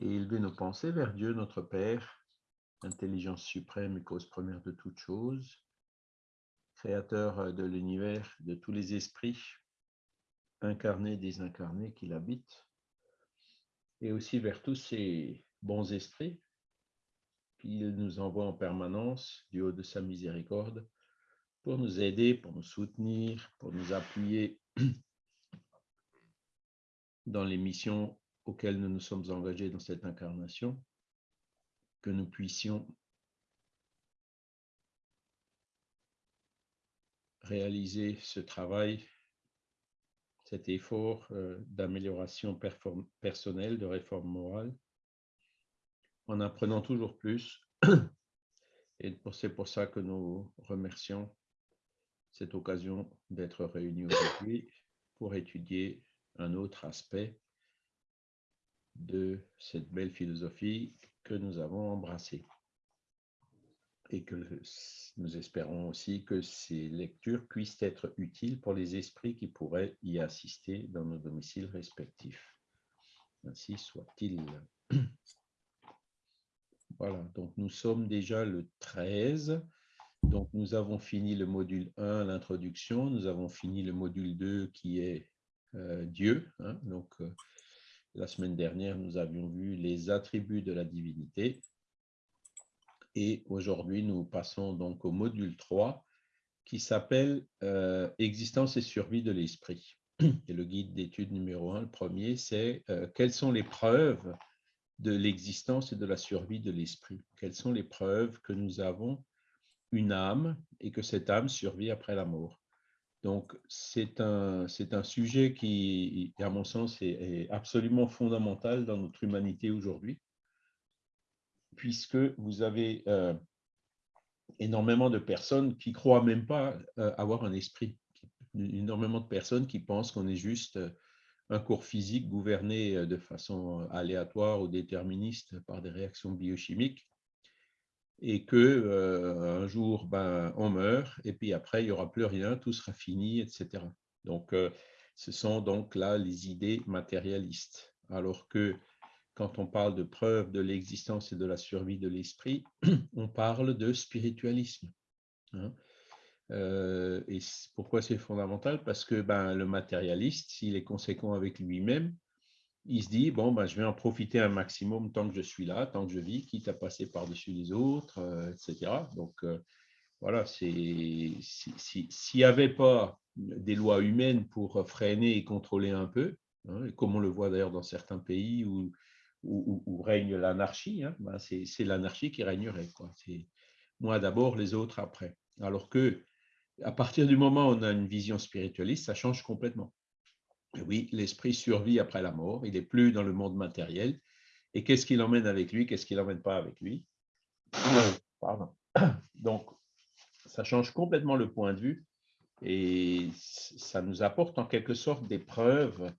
et élever nos pensées vers Dieu, notre Père, intelligence suprême et cause première de toutes choses, créateur de l'univers, de tous les esprits, incarnés, désincarnés qui l'habitent, et aussi vers tous ces bons esprits qu'il nous envoie en permanence du haut de sa miséricorde pour nous aider, pour nous soutenir, pour nous appuyer dans les missions auxquelles nous nous sommes engagés dans cette incarnation, que nous puissions réaliser ce travail, cet effort euh, d'amélioration personnelle, de réforme morale, en apprenant toujours plus. Et c'est pour ça que nous remercions cette occasion d'être réunis aujourd'hui pour étudier un autre aspect de cette belle philosophie que nous avons embrassée. Et que nous espérons aussi que ces lectures puissent être utiles pour les esprits qui pourraient y assister dans nos domiciles respectifs. Ainsi soit-il. Voilà, donc nous sommes déjà le 13. Donc nous avons fini le module 1, l'introduction. Nous avons fini le module 2 qui est euh, Dieu. Hein. Donc euh, la semaine dernière, nous avions vu les attributs de la divinité. Et aujourd'hui, nous passons donc au module 3 qui s'appelle euh, Existence et survie de l'esprit. Et le guide d'étude numéro 1, le premier, c'est quelles sont les preuves de l'existence et de la survie de l'esprit? Quelles sont les preuves que nous avons une âme et que cette âme survit après la mort? Donc, c'est un, sujet qui, à mon sens, est, absolument fondamental dans notre humanité aujourd'hui, puisque vous avez euh, énormément de personnes qui croient même pas euh, avoir un esprit, énormément de personnes qui pensent qu'on est juste un cours physique gouverné euh, de façon aléatoire ou déterministe par des réactions biochimiques et que un jour ben, on meurt et puis après il n'y aura plus rien, tout sera fini, etc. Donc ce sont donc là les idées matérialistes. Alors que quand on parle de preuve de l'existence et de la survie de l'esprit, on parle de spiritualisme. Hein. Et pourquoi c'est fondamental? Parce que ben, le matérialiste, s'il est conséquent avec lui-même, il se dit, bon, ben, je vais en profiter un maximum tant que je suis là, tant que je vis, quitte à passer par-dessus les autres, euh, etc. Donc, euh, voilà, s'il n'y avait pas des lois humaines pour freiner et contrôler un peu, hein, comme on le voit d'ailleurs dans certains pays où, règne l'anarchie, hein, ben, c'est l'anarchie qui régnerait. C'est moi d'abord, les autres après. Alors que à partir du moment où on a une vision spiritualiste, ça change complètement. Oui, l'esprit survit après la mort, il n'est plus dans le monde matériel. Et qu'est-ce qu'il emmène avec lui, qu'est-ce qu'il n'emmène pas avec lui? Pardon. Donc, ça change complètement le point de vue et ça nous apporte en quelque sorte des preuves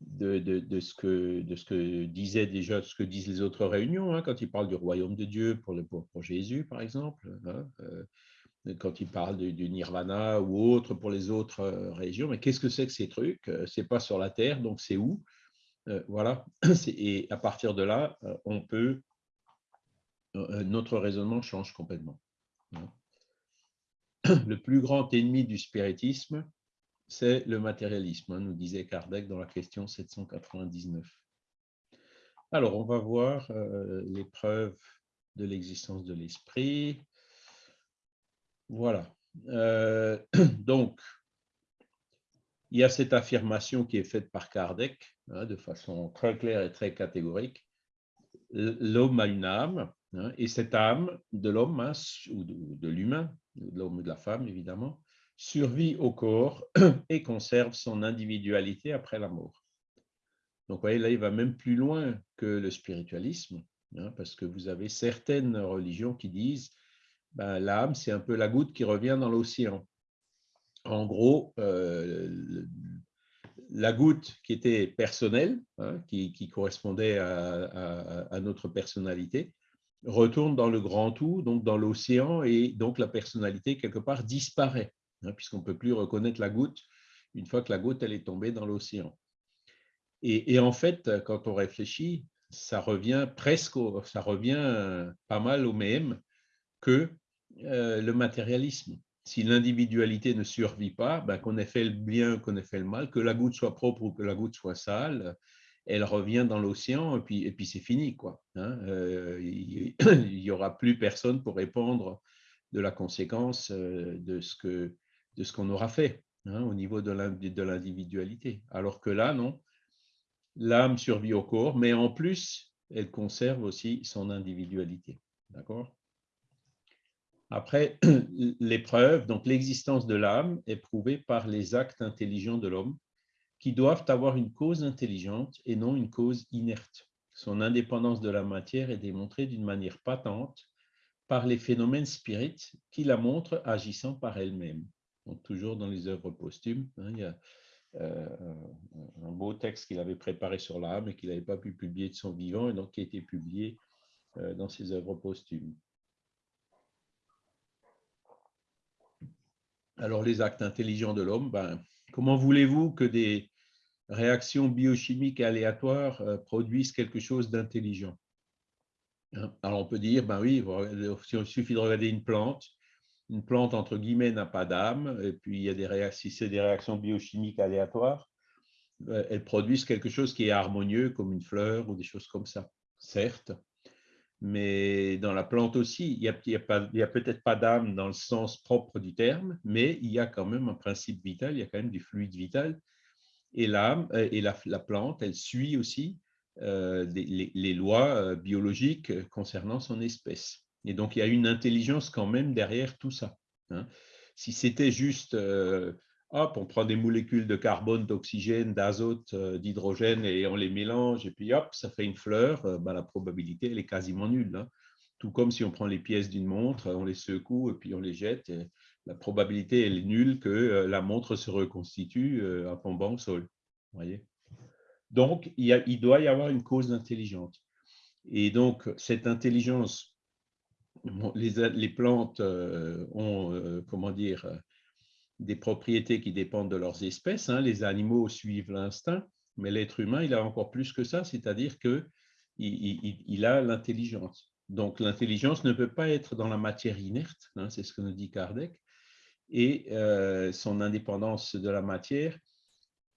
de, ce, que, disaient déjà, ce que disent les autres réunions, hein, quand ils parlent du royaume de Dieu pour, le, Jésus, par exemple. Hein, euh, quand il parle du, nirvana ou autre pour les autres euh, régions. Mais qu'est-ce que c'est que ces trucs? Euh, C'est pas sur la Terre, donc c'est où? Euh, Voilà. Et à partir de là. Notre raisonnement change complètement. Hein. Le plus grand ennemi du spiritisme, c'est le matérialisme, hein, nous disait Kardec dans la question 799. Alors, on va voir les preuves de l'existence de l'esprit, voilà. Euh, donc, il y a cette affirmation qui est faite par Kardec hein, de façon très claire et très catégorique. L'homme a une âme, hein, et cette âme de l'homme, hein, ou de, l'humain, de l'homme ou de la femme évidemment, survit au corps et conserve son individualité après la mort. Donc, vous voyez, là, il va même plus loin que le spiritualisme, parce que vous avez certaines religions qui disent ben, l'âme, c'est un peu la goutte qui revient dans l'océan. En gros, euh, la goutte qui était personnelle, hein, qui, correspondait à, notre personnalité, retourne dans le grand tout, donc dans l'océan, et donc la personnalité, quelque part, disparaît, hein, puisqu'on ne peut plus reconnaître la goutte une fois que la goutte elle est tombée dans l'océan. Et, en fait, quand on réfléchit, ça revient presque, ça revient pas mal au même que le matérialisme. Si l'individualité ne survit pas, ben, qu'on ait fait le bien, qu'on ait fait le mal, que la goutte soit propre ou que la goutte soit sale, elle revient dans l'océan et puis, et puis c'est fini. Quoi, hein. il n'y aura plus personne pour répondre de la conséquence de ce que de ce qu'on aura fait hein, au niveau de l'individualité. Alors que là, non, l'âme survit au corps, mais en plus, elle conserve aussi son individualité. D'accord? Après, l'épreuve, donc l'existence de l'âme est prouvée par les actes intelligents de l'homme qui doivent avoir une cause intelligente et non une cause inerte. Son indépendance de la matière est démontrée d'une manière patente par les phénomènes spirites qui la montrent agissant par elle-même. Toujours dans les œuvres posthumes, hein, il y a euh, un beau texte qu'il avait préparé sur l'âme et qu'il n'avait pas pu publier de son vivant et donc qui a été publié euh, dans ses œuvres posthumes. Alors les actes intelligents de l'homme, ben, comment voulez-vous que des réactions biochimiques aléatoires euh, produisent quelque chose d'intelligent? Hein? Alors on peut dire, ben oui, il suffit de regarder une plante, une plante, entre guillemets, n'a pas d'âme, et puis il y a des réactions, si c'est des réactions biochimiques aléatoires, euh, elles produisent quelque chose qui est harmonieux, comme une fleur ou des choses comme ça, certes. Mais dans la plante aussi, il n'y a, peut-être pas d'âme dans le sens propre du terme, mais il y a quand même un principe vital, il y a quand même du fluide vital. Et euh, la, plante, elle suit aussi euh, les, lois biologiques concernant son espèce. Et donc, il y a une intelligence quand même derrière tout ça. Hein. Si c'était juste, euh, hop, on prend des molécules de carbone, d'oxygène, d'azote, euh, d'hydrogène et on les mélange et puis hop, ça fait une fleur, euh, bah, la probabilité, elle est quasiment nulle. Hein. Tout comme si on prend les pièces d'une montre, on les secoue et puis on les jette. la probabilité, elle est nulle que la montre se reconstitue en tombant au sol. Voyez donc, il, il doit y avoir une cause intelligente. Et donc, cette intelligence les, plantes euh, ont, euh, comment dire, euh, des propriétés qui dépendent de leurs espèces. Hein. Les animaux suivent l'instinct, mais l'être humain, il a encore plus que ça, c'est-à-dire qu'il il, a l'intelligence. Donc l'intelligence ne peut pas être dans la matière inerte, hein, c'est ce que nous dit Kardec, et son indépendance de la matière.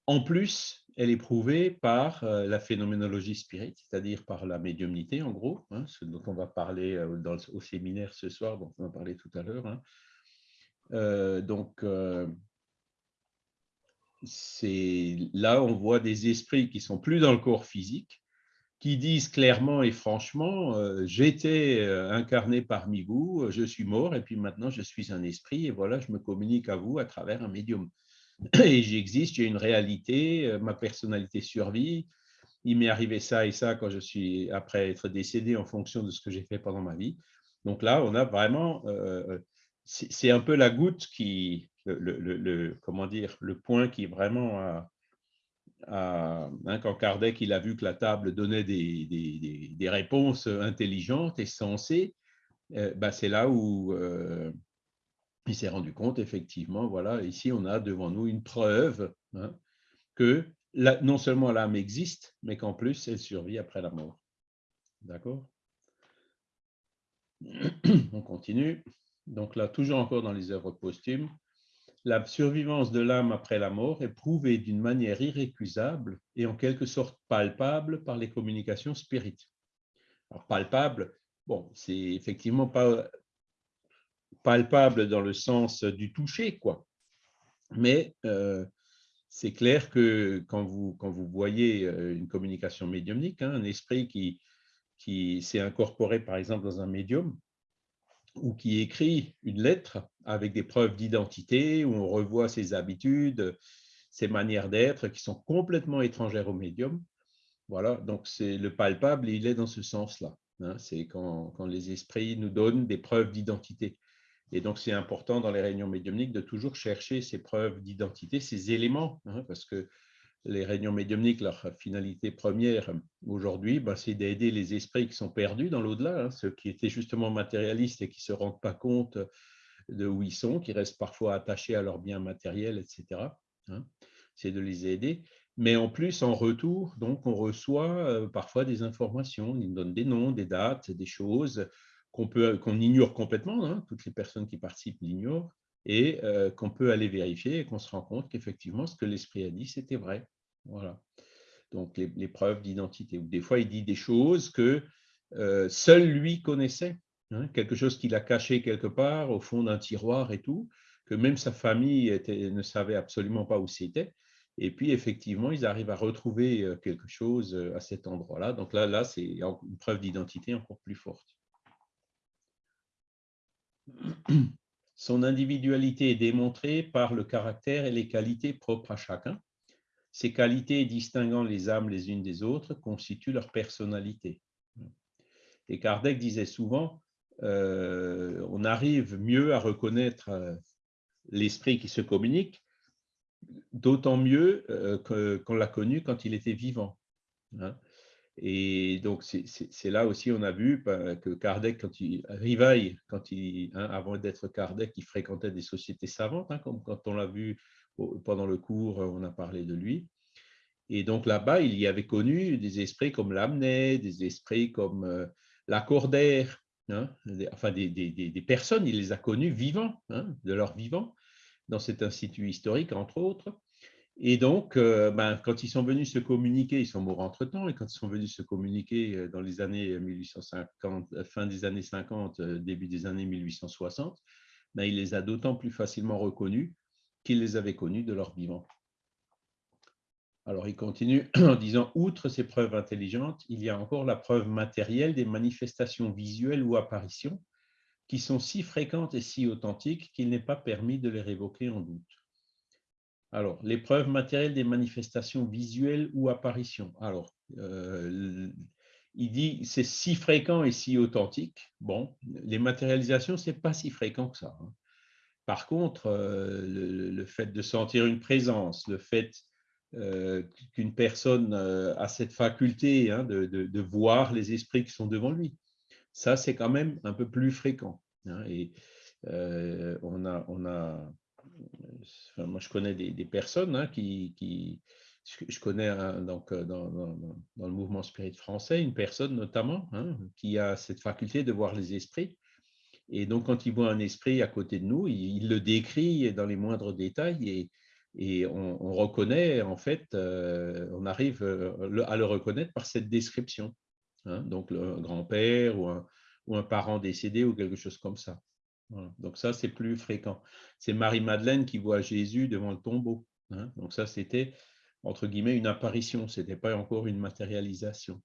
En plus, elle est prouvée par euh, la phénoménologie spirite, c'est-à-dire par la médiumnité, en gros, hein, ce dont on va parler euh, au séminaire ce soir, dont on va parler tout à l'heure. Euh, donc, c'est là on voit des esprits qui sont plus dans le corps physique, qui disent clairement et franchement, j'étais incarné parmi vous, je suis mort, et puis maintenant je suis un esprit, et voilà, je me communique à vous à travers un médium et j'existe, j'ai une réalité, euh, ma personnalité survit. Il m'est arrivé ça et ça quand je suis après être décédé en fonction de ce que j'ai fait pendant ma vie. Donc là, on a vraiment, euh, euh, c'est un peu la goutte qui, le, comment dire, le point qui vraiment a, hein, quand Kardec a vu que la table donnait des, des, des, réponses intelligentes et sensées, bah, c'est là où il s'est rendu compte, effectivement, voilà, ici on a devant nous une preuve hein, que non seulement l'âme existe, mais qu'en plus elle survit après la mort. D'accord? On continue. Donc là, toujours encore dans les œuvres posthumes, la survivance de l'âme après la mort est prouvée d'une manière irrécusable et en quelque sorte palpable par les communications spirites. Alors palpable, bon, c'est effectivement pas palpable dans le sens du toucher, quoi. Mais euh, c'est clair que quand vous, quand vous voyez euh, une communication médiumnique, hein, un esprit qui, qui s'est incorporé par exemple dans un médium, ou qui écrit une lettre avec des preuves d'identité, où on revoit ses habitudes, ses manières d'être qui sont complètement étrangères au médium. Voilà, donc c'est le palpable, il est dans ce sens-là. Hein. c'est quand, les esprits nous donnent des preuves d'identité. Et donc, c'est important dans les réunions médiumniques de toujours chercher ces preuves d'identité, ces éléments, hein, parce que les réunions médiumniques, leur finalité première aujourd'hui, ben, c'est d'aider les esprits qui sont perdus dans l'au-delà, hein, ceux qui étaient justement matérialistes et qui ne se rendent pas compte de où ils sont, qui restent parfois attachés à leurs biens matériels, etc. Hein. c'est de les aider. Mais en plus, en retour, donc, on reçoit parfois des informations. Il nous donne des noms, des dates, des choses qu'on qu'on ignore complètement. Hein, toutes les personnes qui participent l'ignorent et qu'on peut aller vérifier et qu'on se rend compte qu'effectivement, ce que l'esprit a dit, c'était vrai. Voilà. Donc, les, preuves d'identité. Des fois, il dit des choses que seul lui connaissait, hein, quelque chose qu'il a caché quelque part au fond d'un tiroir et tout, que même sa famille ne savait absolument pas où c'était. Et puis, effectivement, ils arrivent à retrouver quelque chose à cet endroit-là. Donc là, là c'est une preuve d'identité encore plus forte. Son individualité est démontrée par le caractère et les qualités propres à chacun. Ces qualités distinguant les âmes les unes des autres constituent leur personnalité. Et Kardec disait souvent, euh, on arrive mieux à reconnaître euh, l'esprit qui se communique, d'autant mieux euh, qu'on l'a connu quand il était vivant. Hein. Et donc, c'est là aussi, on a vu ben, que Kardec, quand il, Rivaille, quand il, hein, avant d'être Kardec, il fréquentait des sociétés savantes, hein, comme quand on l'a vu pendant le cours, on a parlé de lui. Et donc là-bas, il y avait connu des esprits comme Lamennais, des esprits comme euh, Lacordaire, hein, enfin des, des, personnes, il les a connus vivants, de leur vivant, dans cet institut historique, entre autres. Et donc, euh, ben, quand ils sont venus se communiquer, ils sont morts entre-temps, et quand ils sont venus se communiquer euh, dans les années 1850, fin des années 50, début des années 1860, ben, il les a d'autant plus facilement reconnus qu'ils les avaient connus de leur vivant. Alors, il continue en disant, outre ces preuves intelligentes, il y a encore la preuve matérielle des manifestations visuelles ou apparitions qui sont si fréquentes et si authentiques qu'il n'est pas permis de les révoquer en doute. Alors, les preuves matérielles des manifestations visuelles ou apparitions. Alors, euh, il dit c'est si fréquent et si authentique. Bon, les matérialisations, ce n'est pas si fréquent que ça. Hein. Par contre, euh, le, fait de sentir une présence, le fait euh, qu'une personne a cette faculté hein, de, voir les esprits qui sont devant lui, ça c'est quand même un peu plus fréquent. Hein. et on a, on a moi je connais des, personnes hein, qui, je connais donc, dans, dans, le mouvement spirit français une personne notamment qui a cette faculté de voir les esprits et donc, quand il voit un esprit à côté de nous, il, le décrit dans les moindres détails et, on, reconnaît, en fait, euh, on arrive euh, à le reconnaître par cette description. Hein. donc, le grand-père ou un, parent décédé ou quelque chose comme ça. Donc, ça, c'est plus fréquent. C'est Marie-Madeleine qui voit Jésus devant le tombeau. Hein. donc, ça, c'était, entre guillemets, une apparition. Ce n'était pas encore une matérialisation.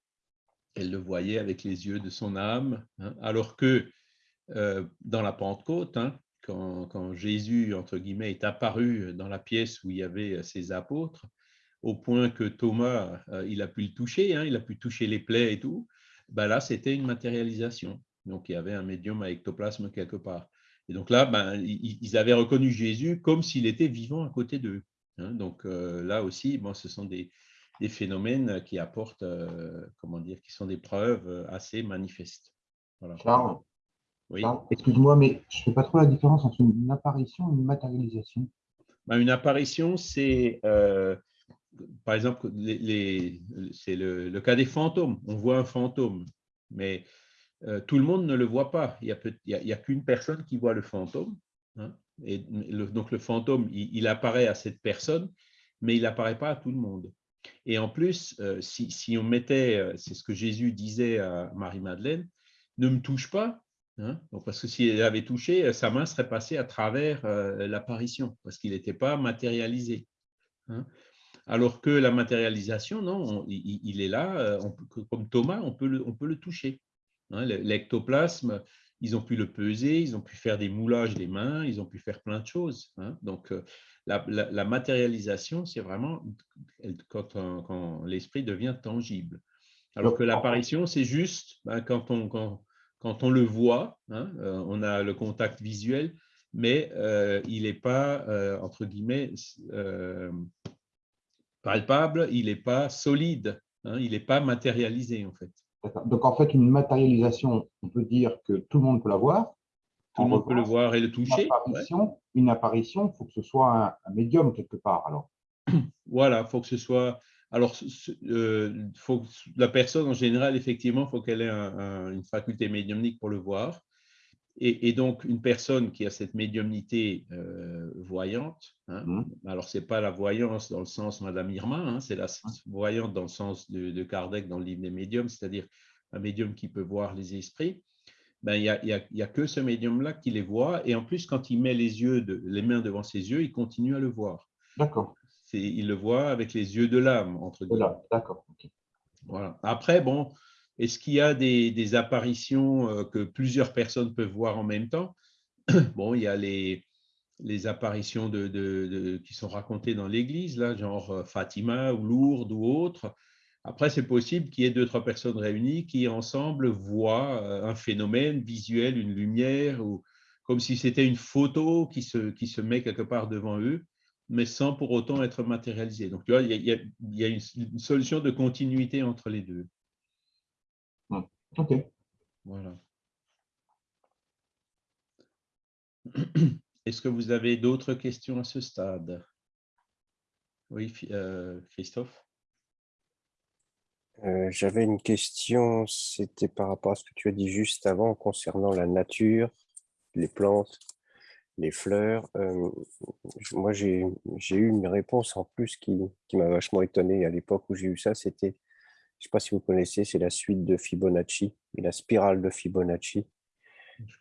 Elle le voyait avec les yeux de son âme, hein. alors que euh, dans la Pentecôte, hein, quand, Jésus, entre guillemets, est apparu dans la pièce où il y avait euh, ses apôtres, au point que Thomas, euh, il a pu le toucher, il a pu toucher les plaies et tout, ben là, c'était une matérialisation. Donc, il y avait un médium à ectoplasme quelque part. Et donc là, ben, ils avaient reconnu Jésus comme s'il était vivant à côté d'eux. Hein. donc là aussi, bon, ce sont des, phénomènes qui apportent, comment dire, qui sont des preuves assez manifestes. Voilà. Excuse-moi, mais je ne fais pas trop la différence entre une apparition et une matérialisation. Ben, une apparition, c'est, euh, par exemple, c'est le, cas des fantômes. On voit un fantôme, mais euh, tout le monde ne le voit pas. Il n'y a, qu'une personne qui voit le fantôme. Hein. donc, le fantôme, il, apparaît à cette personne, mais il n'apparaît pas à tout le monde. Et en plus, euh, si, on mettait, c'est ce que Jésus disait à Marie-Madeleine, ne me touche pas, Hein, parce que si elle avait touché, euh, sa main serait passée à travers euh, l'apparition, parce qu'il n'était pas matérialisé. Hein. Alors que la matérialisation, non, il, est là, euh, comme Thomas, on peut le toucher. Hein. L'ectoplasme, ils ont pu le peser, ils ont pu faire des moulages des mains, ils ont pu faire plein de choses. Donc, la, matérialisation, c'est vraiment quand, quand l'esprit devient tangible. Alors que l'apparition, c'est juste ben, quand on... Quand, quand on le voit, hein, euh, on a le contact visuel, mais euh, il n'est pas, euh, entre guillemets, palpable, il n'est pas solide, hein, il n'est pas matérialisé en fait. Donc en fait, une matérialisation, on peut dire que tout le monde peut la voir. Tout le monde peut le voir et le toucher. Une apparition, il faut que ce soit un, médium quelque part alors. Voilà, il faut que ce soit... Alors, euh, faut, la personne, en général, effectivement, il faut qu'elle ait une faculté médiumnique pour le voir. Et, donc, une personne qui a cette médiumnité euh, voyante, hein, mmh. alors ce n'est pas la voyance dans le sens Madame Irma, hein, c'est la voyante dans le sens de, Kardec dans le livre des médiums, c'est-à-dire un médium qui peut voir les esprits. Ben, il n'y a, a, que ce médium-là qui les voit. Et en plus, quand il met les, yeux de, les mains devant ses yeux, il continue à le voir. D'accord. Il le voit avec les yeux de l'âme, entre guillemets. D'accord. Voilà. Après, bon, est-ce qu'il y a des, apparitions euh, que plusieurs personnes peuvent voir en même temps? Bon, il y a les, apparitions qui sont racontées dans l'Église, genre euh, Fatima ou Lourdes ou autres. Après, c'est possible qu'il y ait deux, trois personnes réunies qui, ensemble, voient euh, un phénomène visuel, une lumière, ou comme si c'était une photo qui se, met quelque part devant eux, mais sans pour autant être matérialisée. Donc, tu vois, il y a une, solution de continuité entre les deux. OK. Voilà. Est-ce que vous avez d'autres questions à ce stade? Oui, euh, Christophe? Euh, J'avais une question, c'était par rapport à ce que tu as dit juste avant concernant la nature, les plantes, les fleurs. Euh, moi, j'ai eu une réponse en plus qui, qui m'a vachement étonné à l'époque où j'ai eu ça, c'était je ne sais pas si vous connaissez, c'est la suite de Fibonacci, la spirale de Fibonacci.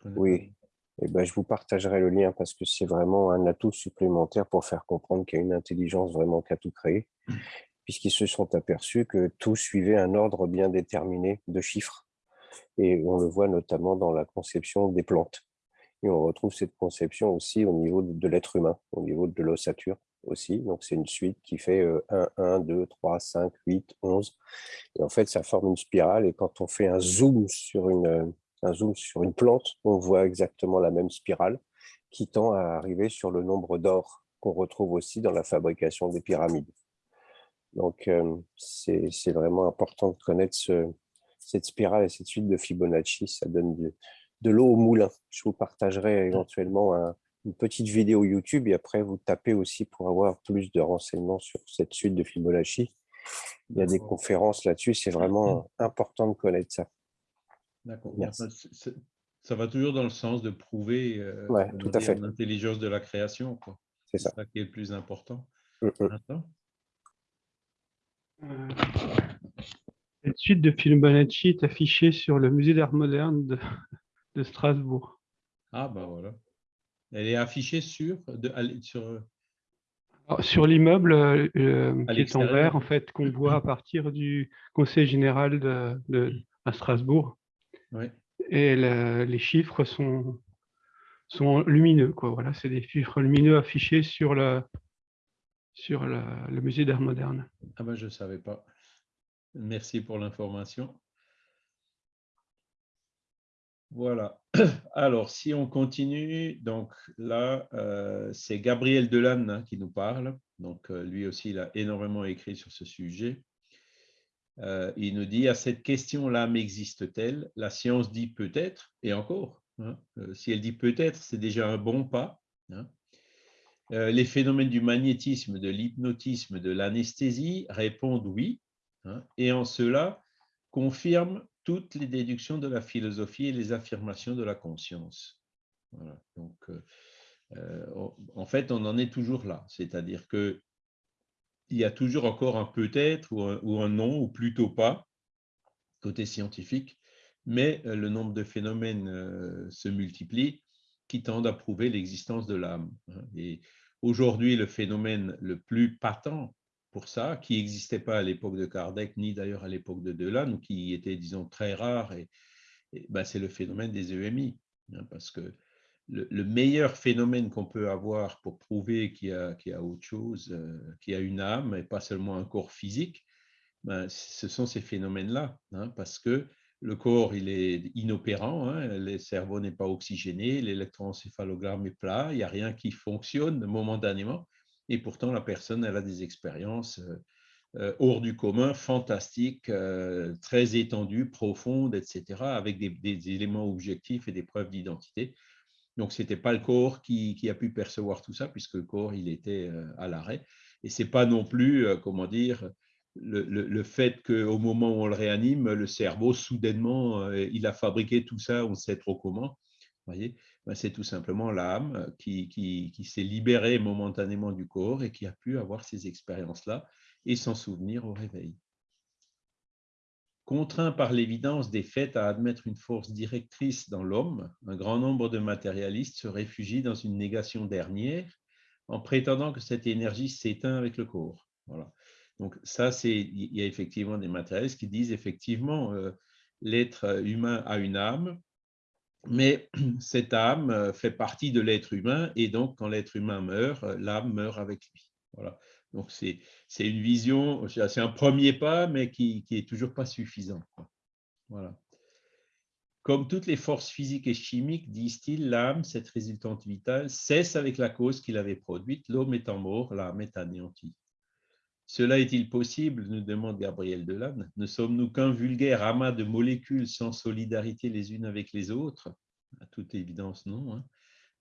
oui, et eh ben, je vous partagerai le lien parce que c'est vraiment un atout supplémentaire pour faire comprendre qu'il y a une intelligence vraiment qui a tout créé, puisqu'ils se sont aperçus que tout suivait un ordre bien déterminé de chiffres. Et on le voit notamment dans la conception des plantes. Et on retrouve cette conception aussi au niveau de l'être humain, au niveau de l'ossature aussi. Donc, c'est une suite qui fait 1, 1, 2, 3, 5, 8, 11. Et en fait, ça forme une spirale. Et quand on fait un zoom sur une, euh, un zoom sur une plante, on voit exactement la même spirale qui tend à arriver sur le nombre d'or qu'on retrouve aussi dans la fabrication des pyramides. Donc, euh, c'est vraiment important de connaître ce, cette spirale et cette suite de Fibonacci. Ça donne de, de l'eau au moulin. Je vous partagerai éventuellement un, une petite vidéo YouTube et après vous tapez aussi pour avoir plus de renseignements sur cette suite de Fibonacci. Il y a des conférences là-dessus, c'est vraiment important de connaître ça. D'accord. Ça va toujours dans le sens de prouver euh, l'intelligence de la création. C'est ça. ça. qui est le plus important. Mm, mm. Euh, cette suite de Fibonacci est affichée sur le musée d'art moderne de, de Strasbourg. Ah ben voilà. Elle est affichée sur, de, sur, sur l'immeuble euh, euh, qui est en vert, en fait, qu'on voit à partir du Conseil général de, à Strasbourg. Et les chiffres sont, sont lumineux. Quoi. Voilà, c'est des chiffres lumineux affichés sur, le, sur le musée d'art moderne. Ah ben, je ne savais pas. Merci pour l'information. Voilà. Alors, si on continue, donc là, euh, c'est Gabriel Delanne hein, qui nous parle. Donc, euh, lui aussi, il a énormément écrit sur ce sujet. Euh, il nous dit, à cette question, l'âme existe-t-elle La science dit peut-être, et encore. Hein. si elle dit peut-être, c'est déjà un bon pas. Hein. les phénomènes du magnétisme, de l'hypnotisme, de l'anesthésie répondent oui. et en cela, confirment toutes les déductions de la philosophie et les affirmations de la conscience. Donc, euh, euh, en fait, on en est toujours là. C'est-à-dire qu'il y a toujours encore un peut-être ou, un non, ou plutôt pas, côté scientifique, mais euh, le nombre de phénomènes se multiplie qui tendent à prouver l'existence de l'âme. Hein. Et aujourd'hui, le phénomène le plus patent pour ça, qui n'existait pas à l'époque de Kardec, ni d'ailleurs à l'époque de Delanne, ou qui était, disons, très rare, et, ben, c'est le phénomène des EMI. Hein, parce que le, meilleur phénomène qu'on peut avoir pour prouver qu'il y, a, autre chose, euh, qu'il y a une âme, et pas seulement un corps physique, ben, ce sont ces phénomènes-là. Hein, parce que le corps, il est inopérant, hein, le cerveau n'est pas oxygéné, l'électroencéphalogramme est plat, il n'y a rien qui fonctionne momentanément et pourtant la personne elle a des expériences euh, euh, hors du commun, fantastiques, euh, très étendues, profondes, etc., avec des, éléments objectifs et des preuves d'identité. Donc, ce n'était pas le corps qui, a pu percevoir tout ça, puisque le corps, il était à l'arrêt. Et ce n'est pas non plus, comment dire, le, le, fait qu'au moment où on le réanime, le cerveau, soudainement, il a fabriqué tout ça, on sait trop comment. voyez C'est tout simplement l'âme qui, qui, qui s'est libérée momentanément du corps et qui a pu avoir ces expériences-là et s'en souvenir au réveil. Contraint par l'évidence des faits à admettre une force directrice dans l'homme, un grand nombre de matérialistes se réfugient dans une négation dernière en prétendant que cette énergie s'éteint avec le corps. Voilà. Donc ça, c'est il y a effectivement des matérialistes qui disent effectivement euh, l'être humain a une âme, mais cette âme euh, fait partie de l'être humain et donc quand l'être humain meurt, euh, l'âme meurt avec lui. Voilà. Donc, c'est une vision, c'est un premier pas, mais qui n'est toujours pas suffisant. Voilà. Comme toutes les forces physiques et chimiques, disent-ils, l'âme, cette résultante vitale, cesse avec la cause qui l'avait produite. L'homme étant mort, l'âme est anéantie. Cela est-il possible nous demande Gabriel Delanne. Ne sommes-nous qu'un vulgaire amas de molécules sans solidarité les unes avec les autres? À toute évidence, non. Hein.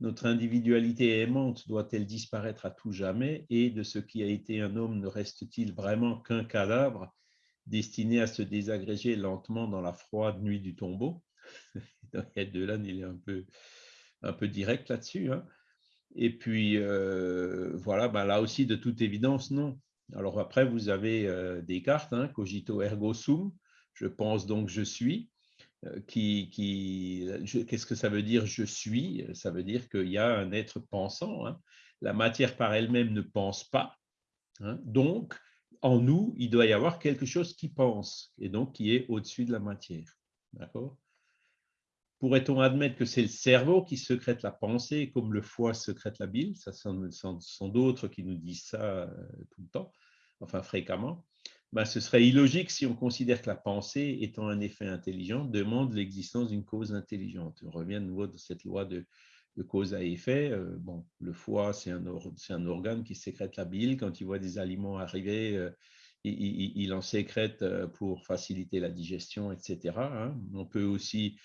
Notre individualité aimante doit-elle disparaître à tout jamais? Et de ce qui a été un homme ne reste-t-il vraiment qu'un cadavre destiné à se désagréger lentement dans la froide nuit du tombeau? Delan, il est un peu, un peu direct là-dessus. Hein. Et puis, euh, voilà, ben là aussi, de toute évidence, non. Alors après, vous avez euh, des cartes, hein, cogito ergo sum, je pense donc je suis. Euh, qu'est-ce que ça veut dire je suis? Ça veut dire qu'il y a un être pensant. Hein. La matière par elle-même ne pense pas. Hein. Donc, en nous, il doit y avoir quelque chose qui pense et donc qui est au-dessus de la matière. D'accord? Pourrait-on admettre que c'est le cerveau qui secrète la pensée comme le foie secrète la bile? Sont, sont d'autres qui nous disent ça euh, tout le temps, enfin fréquemment. Ben, ce serait illogique si on considère que la pensée, étant un effet intelligent, demande l'existence d'une cause intelligente. On revient de nouveau de cette loi de, cause à effet. Euh, bon, le foie, c'est un, organe qui sécrète la bile. Quand il voit des aliments arriver, euh, il, en sécrète euh, pour faciliter la digestion, etc. Hein. On peut aussi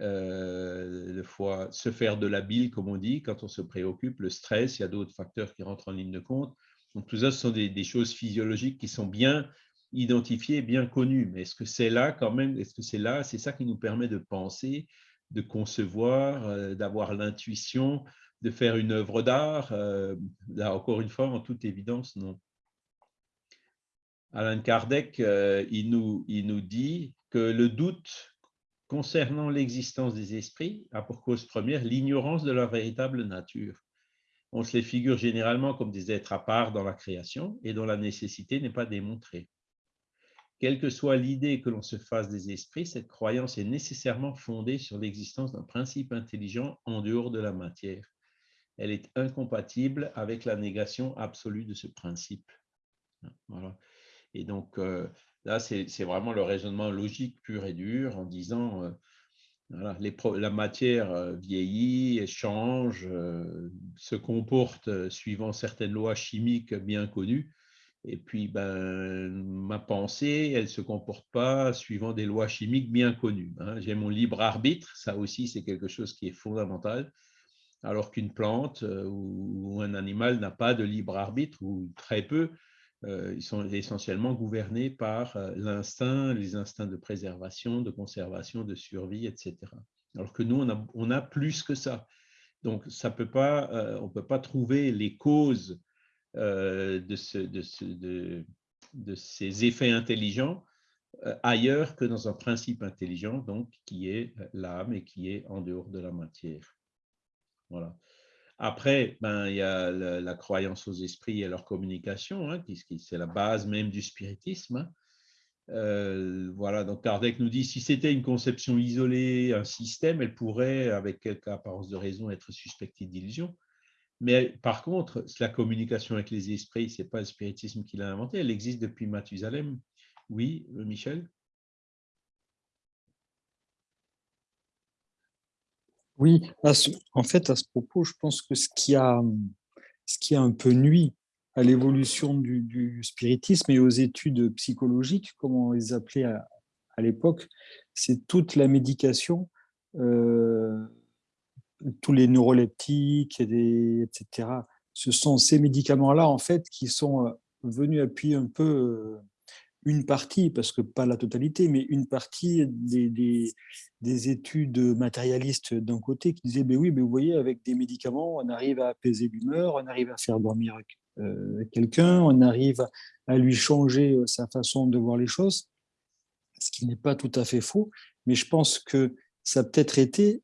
le foie se faire de la bile, comme on dit, quand on se préoccupe, le stress, il y a d'autres facteurs qui rentrent en ligne de compte. Donc, tout ça, ce sont des, choses physiologiques qui sont bien identifié, bien connu. Mais est-ce que c'est là quand même, est-ce que c'est là, c'est ça qui nous permet de penser, de concevoir, euh, d'avoir l'intuition, de faire une œuvre d'art euh, Là, encore une fois, en toute évidence, non. Alain Kardec, euh, il nous dit que le doute concernant l'existence des esprits a pour cause première l'ignorance de leur véritable nature. On se les figure généralement comme des êtres à part dans la création et dont la nécessité n'est pas démontrée. Quelle que soit l'idée que l'on se fasse des esprits, cette croyance est nécessairement fondée sur l'existence d'un principe intelligent en dehors de la matière. Elle est incompatible avec la négation absolue de ce principe. Et donc, euh, là, c'est vraiment le raisonnement logique pur et dur en disant euh, la matière euh, vieillit, change, se comporte suivant certaines lois chimiques bien connues, et puis, ben, ma pensée, elle ne se comporte pas suivant des lois chimiques bien connues. Hein. J'ai mon libre arbitre, ça aussi, c'est quelque chose qui est fondamental, alors qu'une plante euh, ou un animal n'a pas de libre arbitre, ou très peu. Euh, ils sont essentiellement gouvernés par euh, l'instinct, les instincts de préservation, de conservation, de survie, etc. Alors que nous, on a, plus que ça. Donc, ça peut pas, on ne peut pas trouver les causes euh, de, ces effets intelligents euh, ailleurs que dans un principe intelligent, donc qui est l'âme et qui est en dehors de la matière. Voilà. Après, ben, il y a la, croyance aux esprits et leur communication, hein, c'est la base même du spiritisme. Hein. Euh, voilà, donc Kardec nous dit si c'était une conception isolée, un système, elle pourrait, avec quelque apparence de raison, être suspectée d'illusion. Mais par contre, la communication avec les esprits, ce n'est pas le spiritisme qui l'a inventé, elle existe depuis Mathusalem. Oui, euh, Michel? Oui, en fait, à ce propos, je pense que ce qui a, ce qui a un peu nuit à l'évolution du, spiritisme et aux études psychologiques, comme on les appelait à, l'époque, c'est toute la médication euh, tous les neuroleptiques, etc., ce sont ces médicaments-là, en fait, qui sont venus appuyer un peu une partie, parce que pas la totalité, mais une partie des, des, études matérialistes d'un côté qui disaient, ben oui, mais vous voyez, avec des médicaments, on arrive à apaiser l'humeur, on arrive à faire dormir euh, quelqu'un, on arrive à lui changer euh, sa façon de voir les choses, ce qui n'est pas tout à fait faux, mais je pense que ça a peut-être été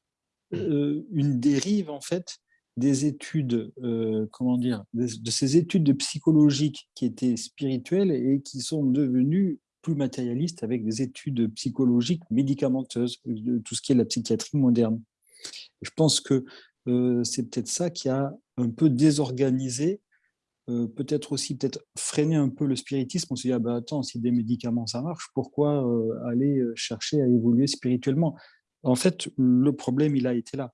euh, une dérive, en fait, des études, euh, comment dire, de, ces études psychologiques qui étaient spirituelles et qui sont devenues plus matérialistes avec des études psychologiques médicamenteuses, de tout ce qui est la psychiatrie moderne. je pense que euh, c'est peut-être ça qui a un peu désorganisé, euh, peut-être aussi peut-être freiné un peu le spiritisme. On se dit, ah ben attends, si des médicaments ça marche, pourquoi aller chercher à évoluer spirituellement? En fait, le problème, il a été là.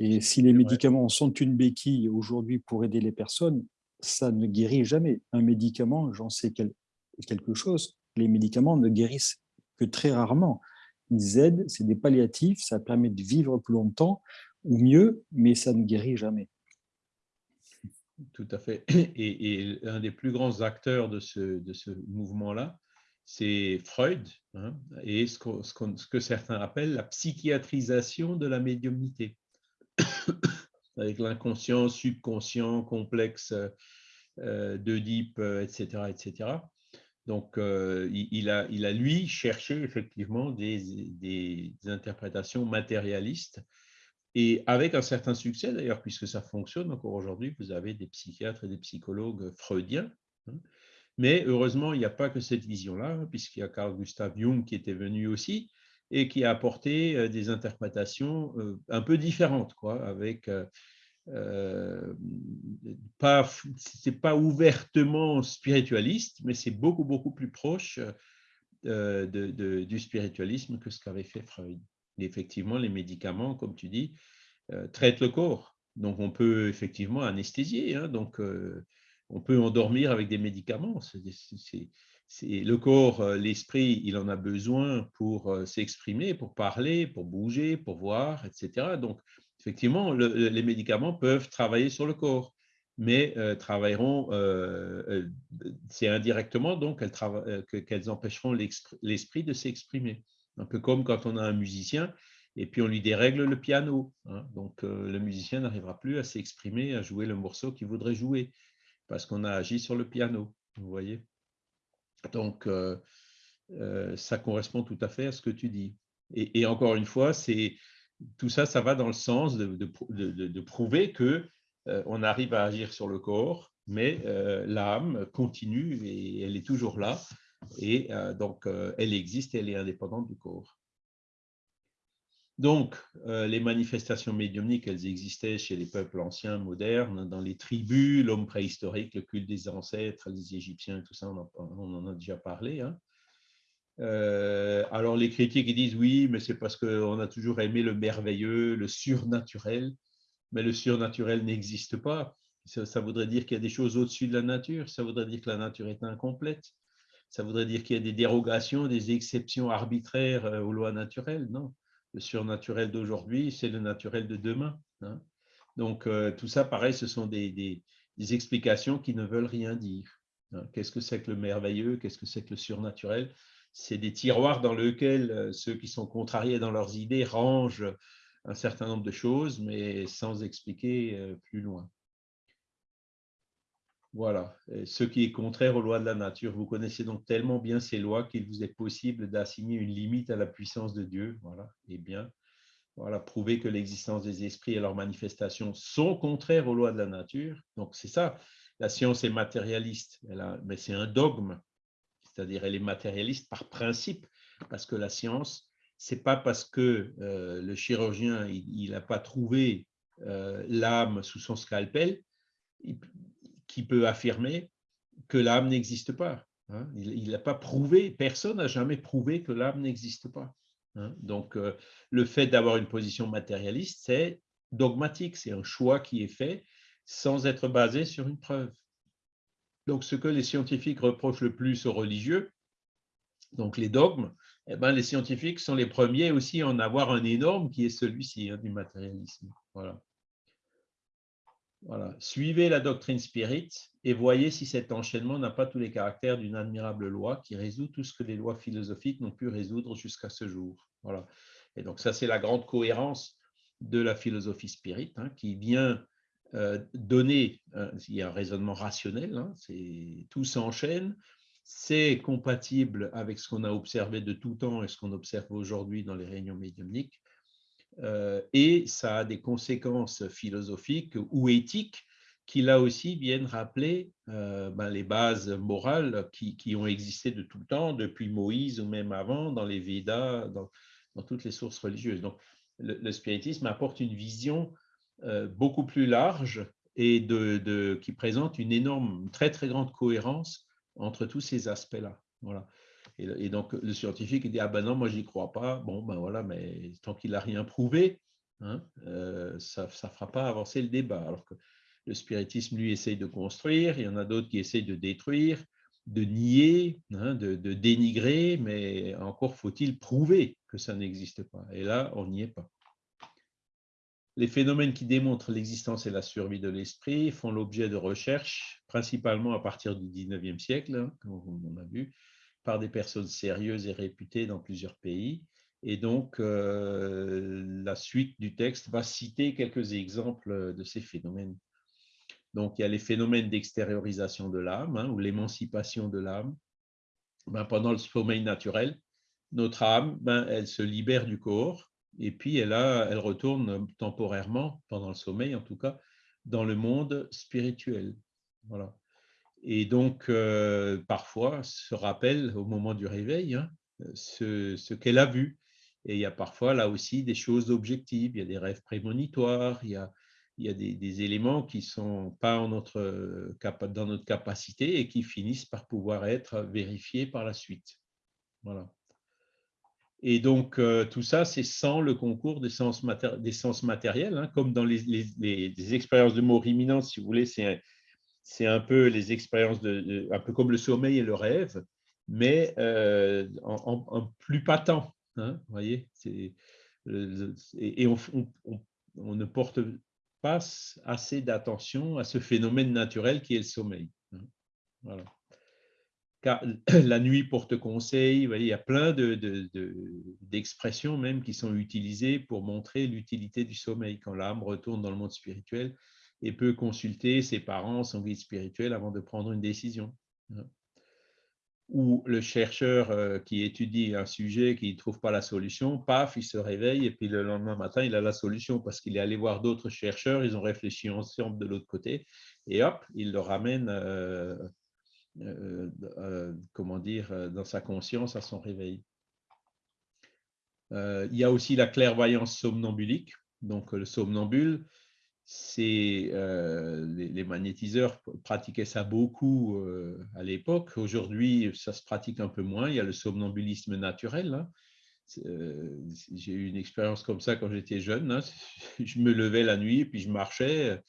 Et si les médicaments sont une béquille aujourd'hui pour aider les personnes, ça ne guérit jamais. Un médicament, j'en sais quelque chose, les médicaments ne guérissent que très rarement. Ils aident, c'est des palliatifs, ça permet de vivre plus longtemps ou mieux, mais ça ne guérit jamais. Tout à fait. Et, un des plus grands acteurs de ce, de ce mouvement-là, c'est Freud, hein, et ce, ce que certains appellent la psychiatrisation de la médiumnité. avec l'inconscient, subconscient, complexe euh, d'Oedipe, etc., euh, etc. Donc, euh, il, a, il a, lui, cherché effectivement des, des, interprétations matérialistes et avec un certain succès d'ailleurs, puisque ça fonctionne encore aujourd'hui, vous avez des psychiatres et des psychologues freudiens. Hein. Mais heureusement, il n'y a pas que cette vision-là, puisqu'il y a Carl Gustav Jung qui était venu aussi, et qui a apporté euh, des interprétations euh, un peu différentes, quoi, avec euh, pas, c'est pas ouvertement spiritualiste, mais c'est beaucoup beaucoup plus proche du spiritualisme que ce qu'avait fait Freud. effectivement, les médicaments, comme tu dis, traitent le corps. Donc, on peut effectivement anesthésier. Hein, donc, on peut endormir avec des médicaments. Le corps, euh, l'esprit, il en a besoin pour euh, s'exprimer, pour parler, pour bouger, pour voir, etc. Donc, effectivement, les médicaments peuvent travailler sur le corps, mais euh, travailleront, c'est indirectement donc qu'elles empêcheront l'esprit de s'exprimer. Un peu comme quand on a un musicien et puis on lui dérègle le piano. Hein. donc, le musicien n'arrivera plus à s'exprimer, à jouer le morceau qu'il voudrait jouer parce qu'on a agi sur le piano. Vous voyez donc, euh, euh, ça correspond tout à fait à ce que tu dis. Et, encore une fois, c'est tout ça, ça va dans le sens de, prouver que euh, on arrive à agir sur le corps, mais l'âme continue et elle est toujours là. Et donc, elle existe et elle est indépendante du corps. Donc, euh, les manifestations médiumniques, elles existaient chez les peuples anciens, modernes, dans les tribus, l'homme préhistorique, le culte des ancêtres, les Égyptiens, tout ça, on en, a déjà parlé. Hein. Euh, alors, les critiques disent oui, mais c'est parce qu'on a toujours aimé le merveilleux, le surnaturel, mais le surnaturel n'existe pas. Ça, voudrait dire qu'il y a des choses au-dessus de la nature, ça voudrait dire que la nature est incomplète, ça voudrait dire qu'il y a des dérogations, des exceptions arbitraires euh, aux lois naturelles. Non, le surnaturel d'aujourd'hui, c'est le naturel de demain. Hein. Donc, euh, tout ça, pareil, ce sont des, explications qui ne veulent rien dire. Hein. Qu'est-ce que c'est que le merveilleux? Qu'est-ce que c'est que le surnaturel? C'est des tiroirs dans lesquels euh, ceux qui sont contrariés dans leurs idées rangent un certain nombre de choses, mais sans expliquer euh, plus loin. Voilà, ce qui est contraire aux lois de la nature. Vous connaissez donc tellement bien ces lois qu'il vous est possible d'assigner une limite à la puissance de Dieu. Voilà, et bien, voilà, prouver que l'existence des esprits et leurs manifestations sont contraires aux lois de la nature. Donc, c'est ça, la science est matérialiste, mais c'est un dogme, c'est-à-dire elle est matérialiste par principe, parce que la science, c'est pas parce que euh, le chirurgien n'a pas trouvé euh, l'âme sous son scalpel, qui peut affirmer que l'âme n'existe pas. Hein. Il n'a pas prouvé, personne n'a jamais prouvé que l'âme n'existe pas. Hein. Donc, euh, le fait d'avoir une position matérialiste, c'est dogmatique, c'est un choix qui est fait sans être basé sur une preuve. Donc, ce que les scientifiques reprochent le plus aux religieux, donc les dogmes, eh ben, les scientifiques sont les premiers aussi à en avoir un énorme qui est celui-ci hein, du matérialisme. Voilà. Suivez la doctrine spirit et voyez si cet enchaînement n'a pas tous les caractères d'une admirable loi qui résout tout ce que les lois philosophiques n'ont pu résoudre jusqu'à ce jour. Voilà. Et donc ça, c'est la grande cohérence de la philosophie spirit hein, qui vient euh, donner, il y a un raisonnement rationnel, hein, tout s'enchaîne, c'est compatible avec ce qu'on a observé de tout temps et ce qu'on observe aujourd'hui dans les réunions médiumniques, euh, et ça a des conséquences philosophiques ou éthiques qui là aussi viennent rappeler euh, ben, les bases morales qui, ont existé de tout le temps, depuis Moïse ou même avant, dans les Védas, dans, toutes les sources religieuses. Donc, le, spiritisme apporte une vision euh, beaucoup plus large et qui présente une énorme, très très grande cohérence entre tous ces aspects-là. Voilà. Et, donc, le scientifique dit, ah ben non, moi, j'y crois pas. Bon, ben voilà, mais tant qu'il n'a rien prouvé, hein, euh, ça ne fera pas avancer le débat. Alors que le spiritisme, lui, essaye de construire, il y en a d'autres qui essayent de détruire, de nier, hein, de, dénigrer, mais encore faut-il prouver que ça n'existe pas. Et là, on n'y est pas. Les phénomènes qui démontrent l'existence et la survie de l'esprit font l'objet de recherches, principalement à partir du 19e siècle, hein, comme on a vu, par des personnes sérieuses et réputées dans plusieurs pays. Et donc, euh, la suite du texte va citer quelques exemples de ces phénomènes. Donc, il y a les phénomènes d'extériorisation de l'âme hein, ou l'émancipation de l'âme. Ben, pendant le sommeil naturel, notre âme, ben, elle se libère du corps et puis elle, a, elle retourne temporairement, pendant le sommeil en tout cas, dans le monde spirituel. Voilà et donc euh, parfois se rappelle au moment du réveil hein, ce, qu'elle a vu. Et il y a parfois là aussi des choses objectives, il y a des rêves prémonitoires, il y a, il y a des, éléments qui ne sont pas en notre, dans notre capacité et qui finissent par pouvoir être vérifiés par la suite. Voilà. Et donc, euh, tout ça, c'est sans le concours des sens, des sens matériels, hein, comme dans les, les, expériences de mort imminente, si vous voulez, c'est c'est un peu les expériences, de, un peu comme le sommeil et le rêve, mais euh, en, plus patent. Hein, voyez et, on, ne porte pas assez d'attention à ce phénomène naturel qui est le sommeil. Hein, la nuit porte conseil, voyez, il y a plein d'expressions de, même qui sont utilisées pour montrer l'utilité du sommeil. Quand l'âme retourne dans le monde spirituel, et peut consulter ses parents, son guide spirituel avant de prendre une décision. Ou le chercheur euh, qui étudie un sujet, qui ne trouve pas la solution, paf, il se réveille et puis le lendemain matin, il a la solution parce qu'il est allé voir d'autres chercheurs, ils ont réfléchi ensemble de l'autre côté et hop, il le ramène, euh, euh, comment dire, dans sa conscience à son réveil. il y a aussi la clairvoyance somnambulique. Donc, le somnambule, c'est euh, les, magnétiseurs pratiquaient ça beaucoup euh, à l'époque. Aujourd'hui, ça se pratique un peu moins. Il y a le somnambulisme naturel. Hein. Euh, j'ai eu une expérience comme ça quand j'étais jeune. Hein. Je me levais la nuit, puis je marchais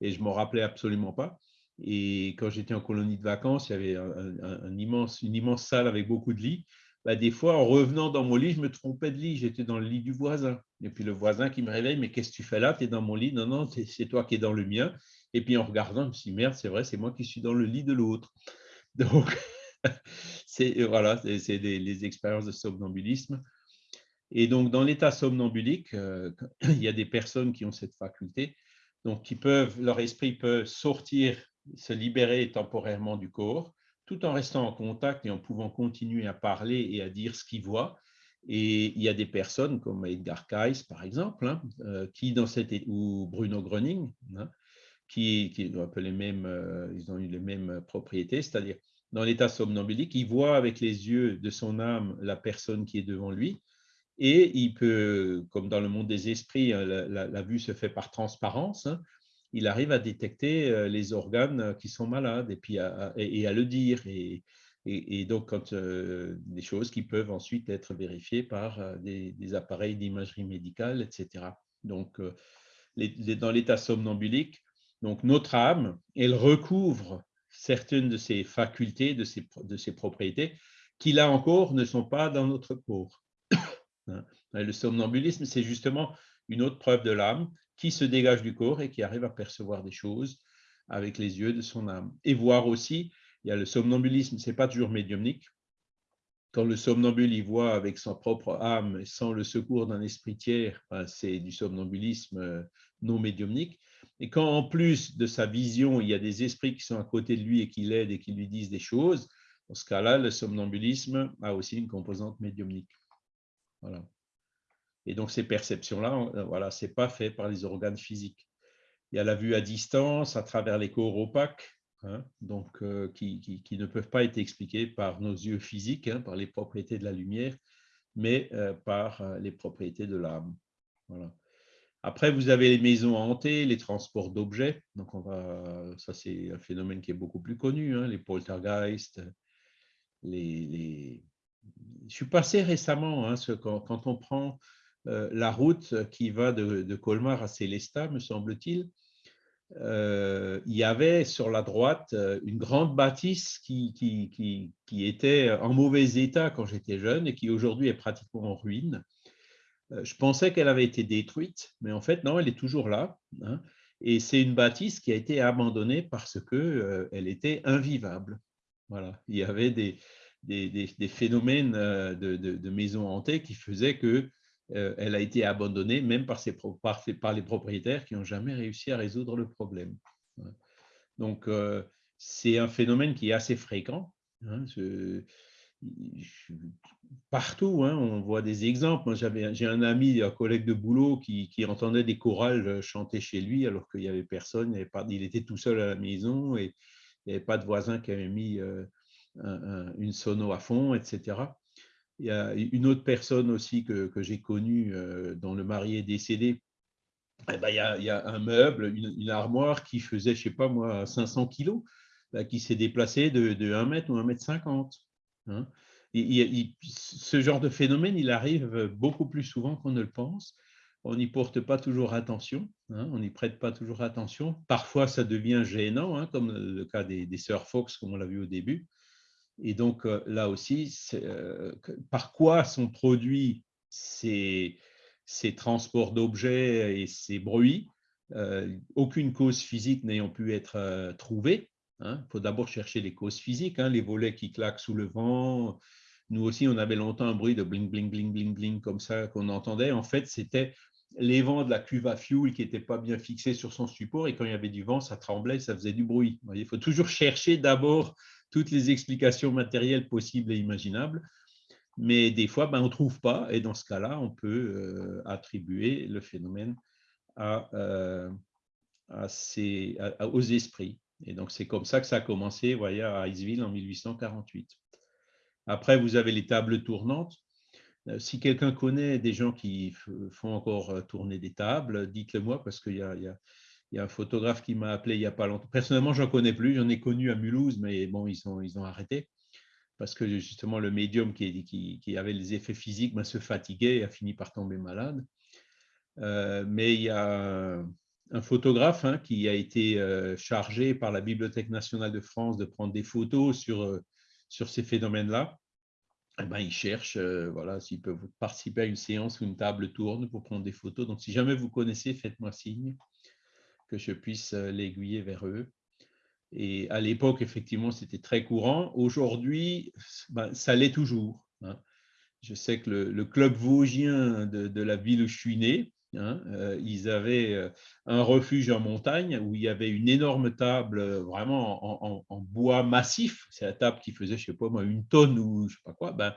et je m'en rappelais absolument pas. Et quand j'étais en colonie de vacances, il y avait une immense salle avec beaucoup de lits. Bah, des fois, en revenant dans mon lit, je me trompais de lit, j'étais dans le lit du voisin. Et puis le voisin qui me réveille, mais qu'est-ce que tu fais là? Tu es dans mon lit? Non, non, c'est toi qui es dans le mien. Et puis en regardant, je me suis dit, merde, c'est vrai, c'est moi qui suis dans le lit de l'autre. Donc, c'est voilà, c'est les expériences de somnambulisme. Et donc, dans l'état somnambulique, euh, il y a des personnes qui ont cette faculté, donc qui peuvent, leur esprit peut sortir, se libérer temporairement du corps, tout en restant en contact et en pouvant continuer à parler et à dire ce qu'ils voient. Et il y a des personnes comme Edgar Cayce, par exemple, hein, euh, qui dans cette, ou Bruno Gröning, hein, qui, ont un peu les mêmes, euh, ils ont eu les mêmes propriétés, c'est-à-dire dans l'état somnambulique, il voit avec les yeux de son âme la personne qui est devant lui, et il peut, comme dans le monde des esprits, hein, la, vue se fait par transparence, il arrive à détecter euh, les organes qui sont malades et, puis à, et, à le dire. Et, et, donc, quand, euh, des choses qui peuvent ensuite être vérifiées par des, appareils d'imagerie médicale, etc. Donc, dans l'état somnambulique, donc notre âme, elle recouvre certaines de ses facultés, de ses, de ses propriétés, qui là encore ne sont pas dans notre corps. Hein. Le somnambulisme, c'est justement une autre preuve de l'âme qui se dégage du corps et qui arrive à percevoir des choses avec les yeux de son âme. Et voir aussi, il y a le somnambulisme, ce n'est pas toujours médiumnique. Quand le somnambule y voit avec son propre âme, sans le secours d'un esprit tiers, ben, c'est du somnambulisme euh, non médiumnique. Et quand en plus de sa vision, il y a des esprits qui sont à côté de lui et qui l'aident et qui lui disent des choses, dans ce cas-là, le somnambulisme a aussi une composante médiumnique. Voilà. Et donc, ces perceptions-là, euh, voilà, ce n'est pas fait par les organes physiques. Il y a la vue à distance, à travers les corps opaques, hein, donc, euh, qui, ne peuvent pas être expliquées par nos yeux physiques, hein, par les propriétés de la lumière, mais euh, par euh, les propriétés de l'âme. Voilà. Après, vous avez les maisons hantées, les transports d'objets. Donc, on va, ça, c'est un phénomène qui est beaucoup plus connu, hein, les poltergeists. Les, Je suis passé récemment, quand, on prend la route qui va de, de Colmar à Célestat, me semble-t-il, euh, il y avait sur la droite euh, une grande bâtisse qui, était en mauvais état quand j'étais jeune et qui aujourd'hui est pratiquement en ruine. Euh, je pensais qu'elle avait été détruite, mais en fait, non, elle est toujours là. Hein. et c'est une bâtisse qui a été abandonnée parce qu'elle elle était invivable. Voilà. Il y avait des, phénomènes de, de, de, maisons hantées qui faisaient que euh, elle a été abandonnée même par, les propriétaires qui n'ont jamais réussi à résoudre le problème. Donc, euh, c'est un phénomène qui est assez fréquent. Hein, partout, hein, on voit des exemples. J'ai un ami, un collègue de boulot qui, entendait des chorales chanter chez lui alors qu'il n'y avait personne, il, il, était tout seul à la maison et il n'y avait pas de voisin qui avait mis euh, une sono à fond, etc. Il y a une autre personne aussi que, j'ai connue euh, dont le mari est décédé. Eh ben, il, y a, un meuble, une, armoire qui faisait, je sais pas moi, 500 kilos, qui s'est déplacé de, 1 mètre ou 1 mètre 50. Hein. ce genre de phénomène, il arrive beaucoup plus souvent qu'on ne le pense. On n'y porte pas toujours attention, hein, on n'y prête pas toujours attention. Parfois, ça devient gênant, hein, comme le cas des, des sœurs Fox, comme on l'a vu au début. Et donc euh, là aussi, euh, par quoi sont produits ces, ces transports d'objets et ces bruits? Euh, Aucune cause physique n'ayant pu être trouvée. Il hein. faut d'abord chercher les causes physiques, hein, les volets qui claquent sous le vent. Nous aussi, on avait longtemps un bruit de bling, bling, bling, bling, bling, comme ça qu'on entendait. En fait, c'était les vents de la cuve à fuel qui n'étaient pas bien fixés sur son support et quand il y avait du vent, ça tremblait, ça faisait du bruit. Il faut toujours chercher d'abord toutes les explications matérielles possibles et imaginables. Mais des fois, ben, on ne trouve pas, et dans ce cas-là, on peut euh, attribuer le phénomène euh, aux esprits. Et donc, c'est comme ça que ça a commencé voyez, à Iceville en 1848. Après, vous avez les tables tournantes. Euh, si quelqu'un connaît des gens qui font encore tourner des tables, dites-le moi parce qu'il y a, il y a un photographe qui m'a appelé il n'y a pas longtemps. Personnellement, je n'en connais plus. J'en ai connu à Mulhouse, mais bon, ils, sont, ils ont arrêté parce que justement, le médium qui avait les effets physiques ben, se fatiguait et a fini par tomber malade. Euh, mais il y a un photographe hein, qui a été euh, chargé par la Bibliothèque nationale de France de prendre des photos sur, euh, sur ces phénomènes-là. Eh ben, il cherche voilà, s'il peut participer à une séance où une table tourne pour prendre des photos. Donc, si jamais vous connaissez, faites-moi signe que je puisse l'aiguiller vers eux. Et à l'époque, effectivement, c'était très courant. Aujourd'hui, ben, ça l'est toujours. Hein. Je sais que le, club vosgien de, la ville où je suis né, hein, ils avaient un refuge en montagne où il y avait une énorme table vraiment en, bois massif. C'est la table qui faisait, je sais pas moi, une tonne ou je sais pas quoi. Ben,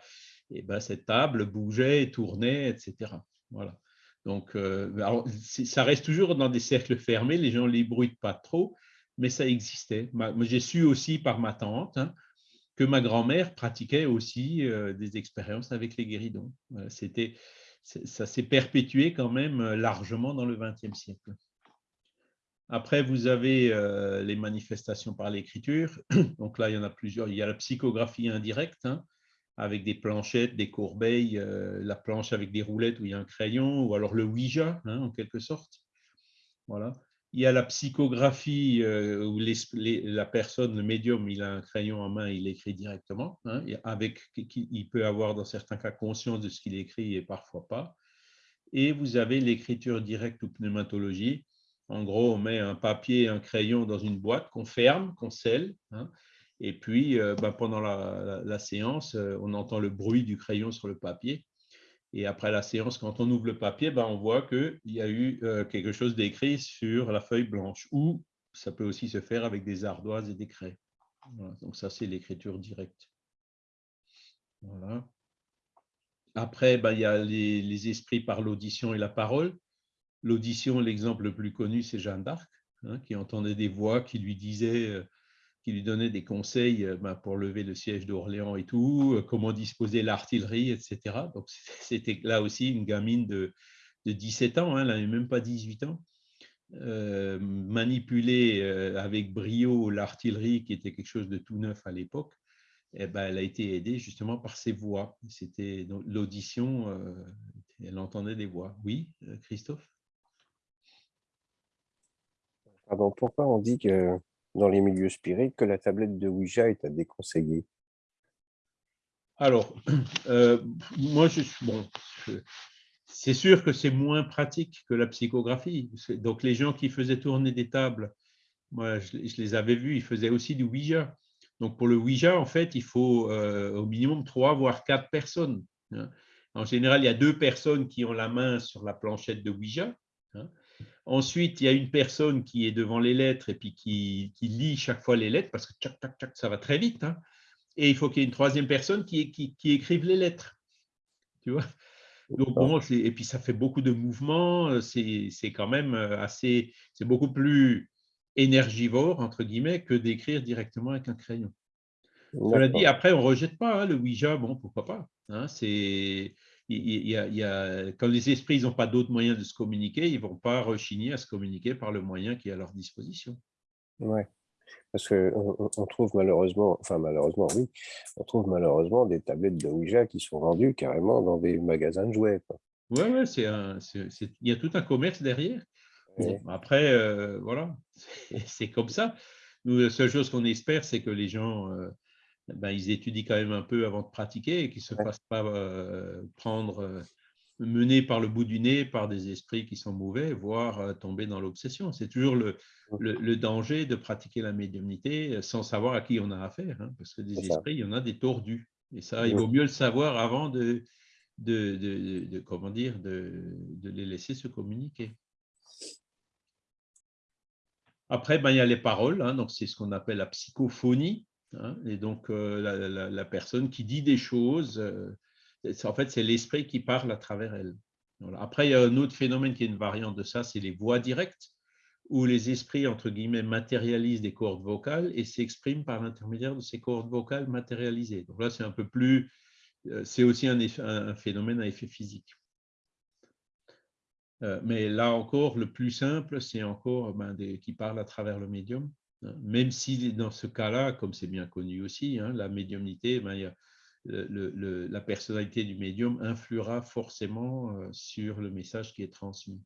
et ben, cette table bougeait, tournait, etc. Voilà. Donc, euh, ça reste toujours dans des cercles fermés, les gens ne les bruitent pas trop, mais ça existait. J'ai su aussi par ma tante hein, que ma grand-mère pratiquait aussi euh, des expériences avec les guéridons. Ça s'est perpétué quand même euh, largement dans le XXe siècle. Après, vous avez les manifestations par l'écriture. Donc là, il y en a plusieurs. Il y a la psychographie indirecte. Hein, avec des planchettes, des corbeilles, euh, la planche avec des roulettes où il y a un crayon, ou alors le Ouija, hein, en quelque sorte. Voilà. Il y a la psychographie euh, où la personne, le médium, il a un crayon en main, il écrit directement, hein, avec, il peut avoir dans certains cas conscience de ce qu'il écrit et parfois pas. et vous avez l'écriture directe ou pneumatologie. En gros, on met un papier un crayon dans une boîte qu'on ferme, qu'on scelle, hein, et puis euh, bah, pendant la, séance, euh, on entend le bruit du crayon sur le papier. Et après la séance, quand on ouvre le papier, bah, on voit qu'il y a eu euh, quelque chose d'écrit sur la feuille blanche, ou ça peut aussi se faire avec des ardoises et des craies. donc ça, c'est l'écriture directe. Voilà. Après, ben, il y a les, esprits par l'audition et la parole. L'audition, l'exemple le plus connu, c'est Jeanne d'Arc, hein, qui entendait des voix qui lui disaient, qui lui donnaient des conseils euh, ben, pour lever le siège d'Orléans et tout, euh, comment disposer l'artillerie, etc. Donc, c'était là aussi une gamine de, 17 ans, hein, elle n'avait même pas 18 ans. manipuler avec brio l'artillerie, qui était quelque chose de tout neuf à l'époque, eh ben, elle a été aidée justement par ses voix. C'était l'audition, euh, elle entendait des voix. Oui, euh, Christophe? Pardon, pourquoi on dit que dans les milieux spirites que la tablette de Ouija est à déconseiller Alors, euh, moi, c'est sûr que c'est moins pratique que la psychographie. Donc, les gens qui faisaient tourner des tables, moi, je, je les avais vus, ils faisaient aussi du Ouija. Donc, pour le Ouija, en fait, il faut euh, au minimum trois, voire quatre personnes. Hein. En général, il y a deux personnes qui ont la main sur la planchette de Ouija. Hein. Ensuite, il y a une personne qui est devant les lettres et puis qui, lit chaque fois les lettres parce que tchac, tchac, tchac, ça va très vite. Hein. Et il faut qu'il y ait une troisième personne qui, qui, écrive les lettres. Tu vois Donc, et puis ça fait beaucoup de mouvements, c'est quand même euh, assez, c'est beaucoup plus énergivore, entre guillemets, que d'écrire directement avec un crayon. Cela dit, après, on ne rejette pas hein, le Ouija, bon, pourquoi pas. Hein, c'est, il, y a, quand les esprits n'ont pas d'autres moyens de se communiquer, ils ne vont pas rechigner à se communiquer par le moyen qui est à leur disposition. Oui, parce qu'on on trouve malheureusement, enfin malheureusement, oui, on trouve malheureusement des tablettes de Ouija qui sont vendues carrément dans des magasins de jouets. Oui, ouais, il y a tout un commerce derrière. Après, euh, voilà, c'est comme ça. Nous, la seule chose qu'on espère, c'est que les gens, euh, ben, ils étudient quand même un peu avant de pratiquer et qu'ils ne se fassent pas euh, prendre, mener par le bout du nez par des esprits qui sont mauvais, voire tomber dans l'obsession. C'est toujours le, le, danger de pratiquer la médiumnité sans savoir à qui on a affaire, hein, parce que des esprits, il y en a des tordus. Et ça, il vaut mieux le savoir avant de, de, de, de comment dire, de, les laisser se communiquer. Après, ben, il y a les paroles, hein, donc c'est ce qu'on appelle la psychophonie. Hein, et donc, euh, la, personne qui dit des choses, euh, en fait, c'est l'esprit qui parle à travers elle. Après, il y a un autre phénomène qui est une variante de ça, c'est les voix directes, où les esprits, entre guillemets, matérialisent des cordes vocales et s'expriment par l'intermédiaire de ces cordes vocales matérialisées. Donc là, c'est un peu plus, euh, c'est aussi un phénomène à effet physique. Mais là encore, le plus simple, c'est encore ben, des, qui parlent à travers le médium. Même si dans ce cas-là, comme c'est bien connu aussi, hein, la médiumnité, ben, la personnalité du médium influera forcément euh, sur le message qui est transmis.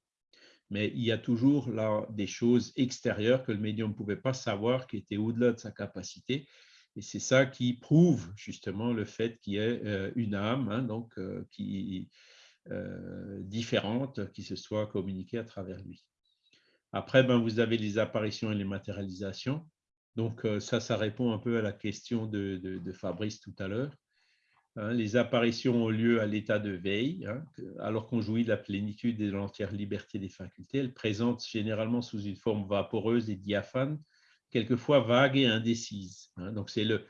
Mais il y a toujours là des choses extérieures que le médium ne pouvait pas savoir, qui étaient au-delà de sa capacité. Et c'est ça qui prouve justement le fait qu'il y ait euh, une âme, hein, donc, qui, euh, différentes qui se soient communiquées à travers lui. Après, ben, vous avez les apparitions et les matérialisations. Donc, euh, ça, ça répond un peu à la question de, Fabrice tout à l'heure. Hein, les apparitions ont lieu à l'état de veille, hein, alors qu'on jouit de la plénitude et de l'entière liberté des facultés. Elles présentent généralement sous une forme vaporeuse et diaphane, quelquefois vague et indécise. Hein. donc, c'est le,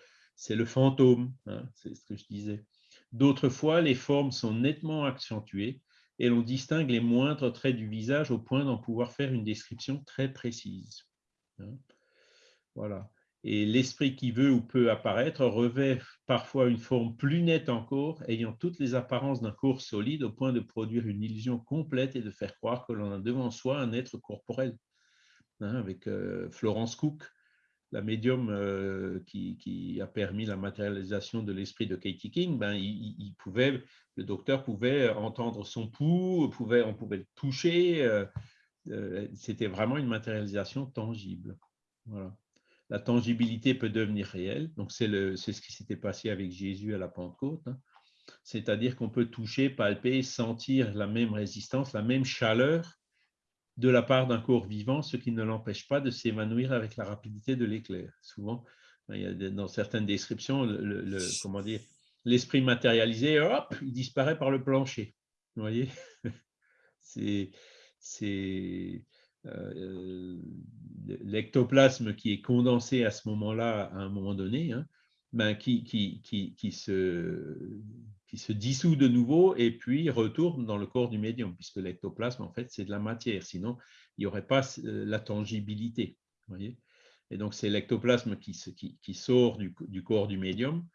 le fantôme, c'est ce que je disais. D'autres fois, les formes sont nettement accentuées et l'on distingue les moindres traits du visage au point d'en pouvoir faire une description très précise. Hein. Voilà. Et l'esprit qui veut ou peut apparaître revêt parfois une forme plus nette encore, ayant toutes les apparences d'un corps solide au point de produire une illusion complète et de faire croire que l'on a devant soi un être corporel. Hein, avec euh, Florence Cook, la médium euh, qui, a permis la matérialisation de l'esprit de Katie King, ben, il, pouvait, le docteur pouvait entendre son pouls, pouvait, on pouvait le toucher. Euh, euh, c'était vraiment une matérialisation tangible. Voilà. La tangibilité peut devenir réelle. Donc, c'est ce qui s'était passé avec Jésus à la Pentecôte. Hein. c'est-à-dire qu'on peut toucher, palper, sentir la même résistance, la même chaleur de la part d'un corps vivant, ce qui ne l'empêche pas de s'évanouir avec la rapidité de l'éclair. Souvent, il y a dans certaines descriptions, le, l'esprit matérialisé, hop, il disparaît par le plancher. Vous voyez? C'est euh, l'ectoplasme qui est condensé à ce moment-là, à un moment donné, hein, ben, qui, qui, qui, qui, se, qui se dissout de nouveau et puis retourne dans le corps du médium, puisque l'ectoplasme, en fait, c'est de la matière. Sinon, il n'y aurait pas euh, la tangibilité. Voyez et donc, c'est l'ectoplasme qui, sort du, corps du médium.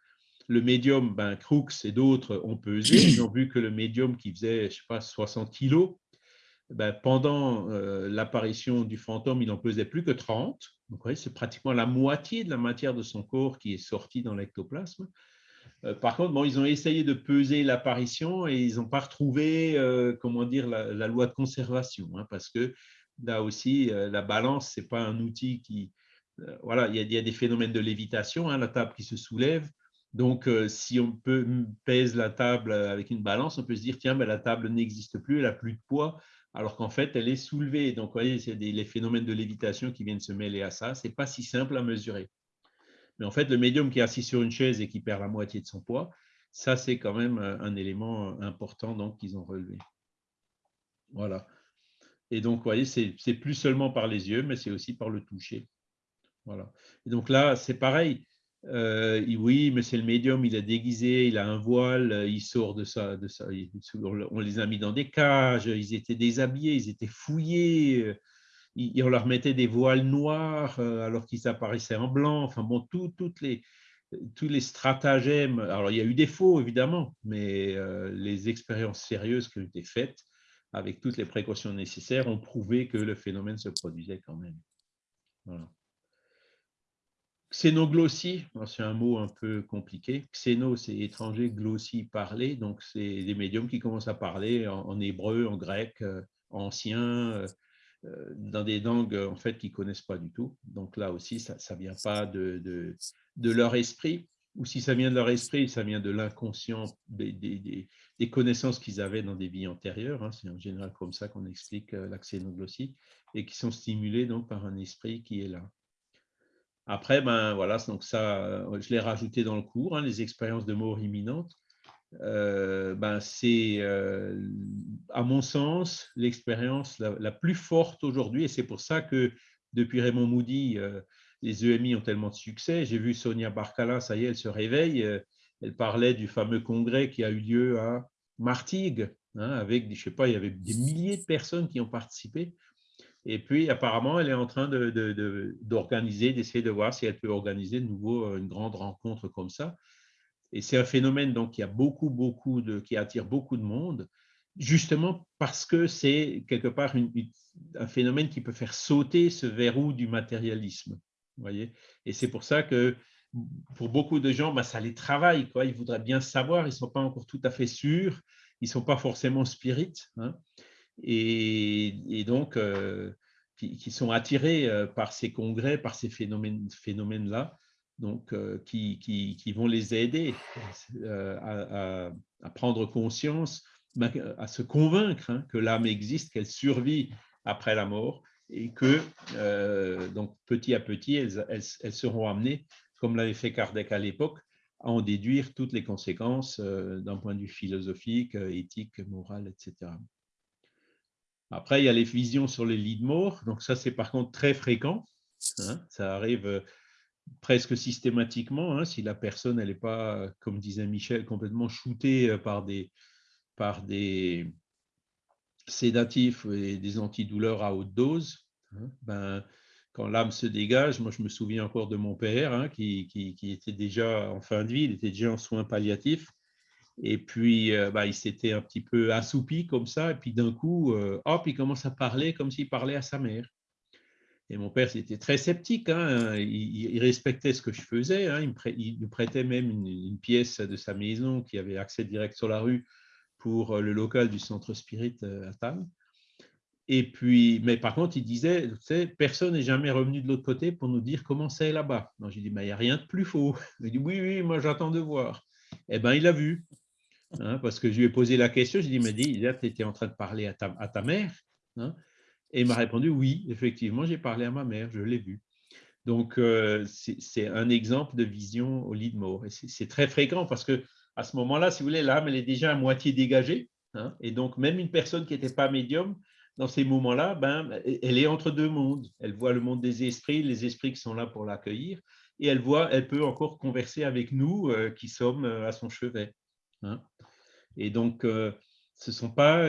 Le médium, ben, Crookes et d'autres ont pesé. Ils ont vu que le médium qui faisait, je sais pas, 60 kilos, ben, pendant euh, l'apparition du fantôme, il n'en pesait plus que 30. Donc, c'est pratiquement la moitié de la matière de son corps qui est sortie dans l'ectoplasme. Euh, par contre, bon, ils ont essayé de peser l'apparition et ils n'ont pas retrouvé, euh, comment dire, la, loi de conservation, hein, parce que là aussi, la balance, c'est pas un outil qui, voilà, il y, a, des phénomènes de lévitation, hein, la table qui se soulève. Donc, si on peut pèse la table avec une balance, on peut se dire tiens, ben, la table n'existe plus, elle n'a plus de poids alors qu'en fait, elle est soulevée. Donc, vous voyez, c'est les phénomènes de lévitation qui viennent se mêler à ça. Ce n'est pas si simple à mesurer. Mais en fait, le médium qui est assis sur une chaise et qui perd la moitié de son poids, ça, c'est quand même un élément important qu'ils ont relevé. Voilà. Et donc, vous voyez, c'est plus seulement par les yeux, mais c'est aussi par le toucher. Voilà. Et donc là, c'est pareil. Euh, oui, mais c'est le médium, il est déguisé, il a un voile, euh, il sort de ça, de ça. On les a mis dans des cages, ils étaient déshabillés, ils étaient fouillés, euh, on leur mettait des voiles noirs alors qu'ils apparaissaient en blanc. Enfin bon, toutes les, tous les stratagèmes. Alors il y a eu des faux évidemment, mais les expériences sérieuses qui ont été faites avec toutes les précautions nécessaires ont prouvé que le phénomène se produisait quand même. Voilà. C'est un mot un peu compliqué. Xéno, c'est étranger, glossie, parler. Donc, c'est des médiums qui commencent à parler en, hébreu, en grec, euh, ancien, euh, euh, dans des langues en fait qu'ils connaissent pas du tout. Donc là aussi, ça ne vient pas de, de, leur esprit. Ou si ça vient de leur esprit, ça vient de l'inconscient, des, connaissances qu'ils avaient dans des vies antérieures. Hein. C'est en général comme ça qu'on explique la xénoglossie et qui sont stimulés donc par un esprit qui est là. Après, ben voilà, donc ça, euh, je l'ai rajouté dans le cours, hein, les expériences de mort imminente. Euh, ben c'est, euh, à mon sens, l'expérience la, plus forte aujourd'hui, et c'est pour ça que depuis Raymond Moody, les EMI ont tellement de succès. J'ai vu Sonia Barcala, ça y est, elle se réveille. elle parlait du fameux congrès qui a eu lieu à Martigues, hein, avec, je sais pas, il y avait des milliers de personnes qui ont participé. Et puis, apparemment, elle est en train d'organiser, d'essayer de voir si elle peut organiser de nouveau euh, une grande rencontre comme ça. Et c'est un phénomène donc, qui, attire beaucoup de monde, justement parce que c'est quelque part un phénomène qui peut faire sauter ce verrou du matérialisme. Voyez et c'est pour ça que pour beaucoup de gens, bah, ça les travaille. Quoi. Ils voudraient bien savoir, ils ne sont pas encore tout à fait sûrs, ils ne sont pas forcément spirites. Hein et, donc euh, qui, sont attirés euh, par ces congrès, par ces phénomènes-là, donc euh, qui, qui, vont les aider à, prendre conscience, à se convaincre hein, que l'âme existe, qu'elle survit après la mort et que donc petit à petit, elles, elles, seront amenées, comme l'avait fait Kardec à l'époque, à en déduire toutes les conséquences d'un point de vue philosophique, éthique, moral, etc. Après, il y a les visions sur les lits de mort. Donc ça, c'est par contre très fréquent. Hein. Ça arrive euh, presque systématiquement. Hein, si la personne, n'est pas, comme disait Michel, complètement shootée euh, par des, par des sédatifs et des antidouleurs à haute dose, hein, ben, quand l'âme se dégage, moi je me souviens encore de mon père qui, qui, était déjà en fin de vie, il était déjà en soins palliatifs. Et puis, euh, bah, il s'était un petit peu assoupi comme ça. Et puis, d'un coup, euh, hop, il commence à parler comme s'il parlait à sa mère. Et mon père, était très sceptique. Hein. Il, respectait ce que je faisais. Hein. Il, me prêtait même une, pièce de sa maison qui avait accès direct sur la rue pour euh, le local du centre spirit à table. Et puis, mais par contre, il disait, tu sais, personne n'est jamais revenu de l'autre côté pour nous dire comment c'est là-bas. Donc, j'ai dit, il n'y a rien de plus faux. Il dit, oui, oui, moi j'attends de voir. Eh bien, il a vu. Hein, parce que je lui ai posé la question, je lui ai dit, mais dis, tu étais en train de parler à ta, à ta mère Et il m'a répondu, oui, effectivement, j'ai parlé à ma mère, je l'ai vu. Donc, euh, c'est un exemple de vision au lit de mort. Et c'est très fréquent parce que à ce moment-là, si vous voulez, l'âme, elle est déjà à moitié dégagée. Hein, et donc, même une personne qui n'était pas médium, dans ces moments-là, ben, elle est entre deux mondes. Elle voit le monde des esprits, les esprits qui sont là pour l'accueillir, et elle voit, elle peut encore converser avec nous euh, qui sommes euh, à son chevet. Hein. Et donc, ce sont pas.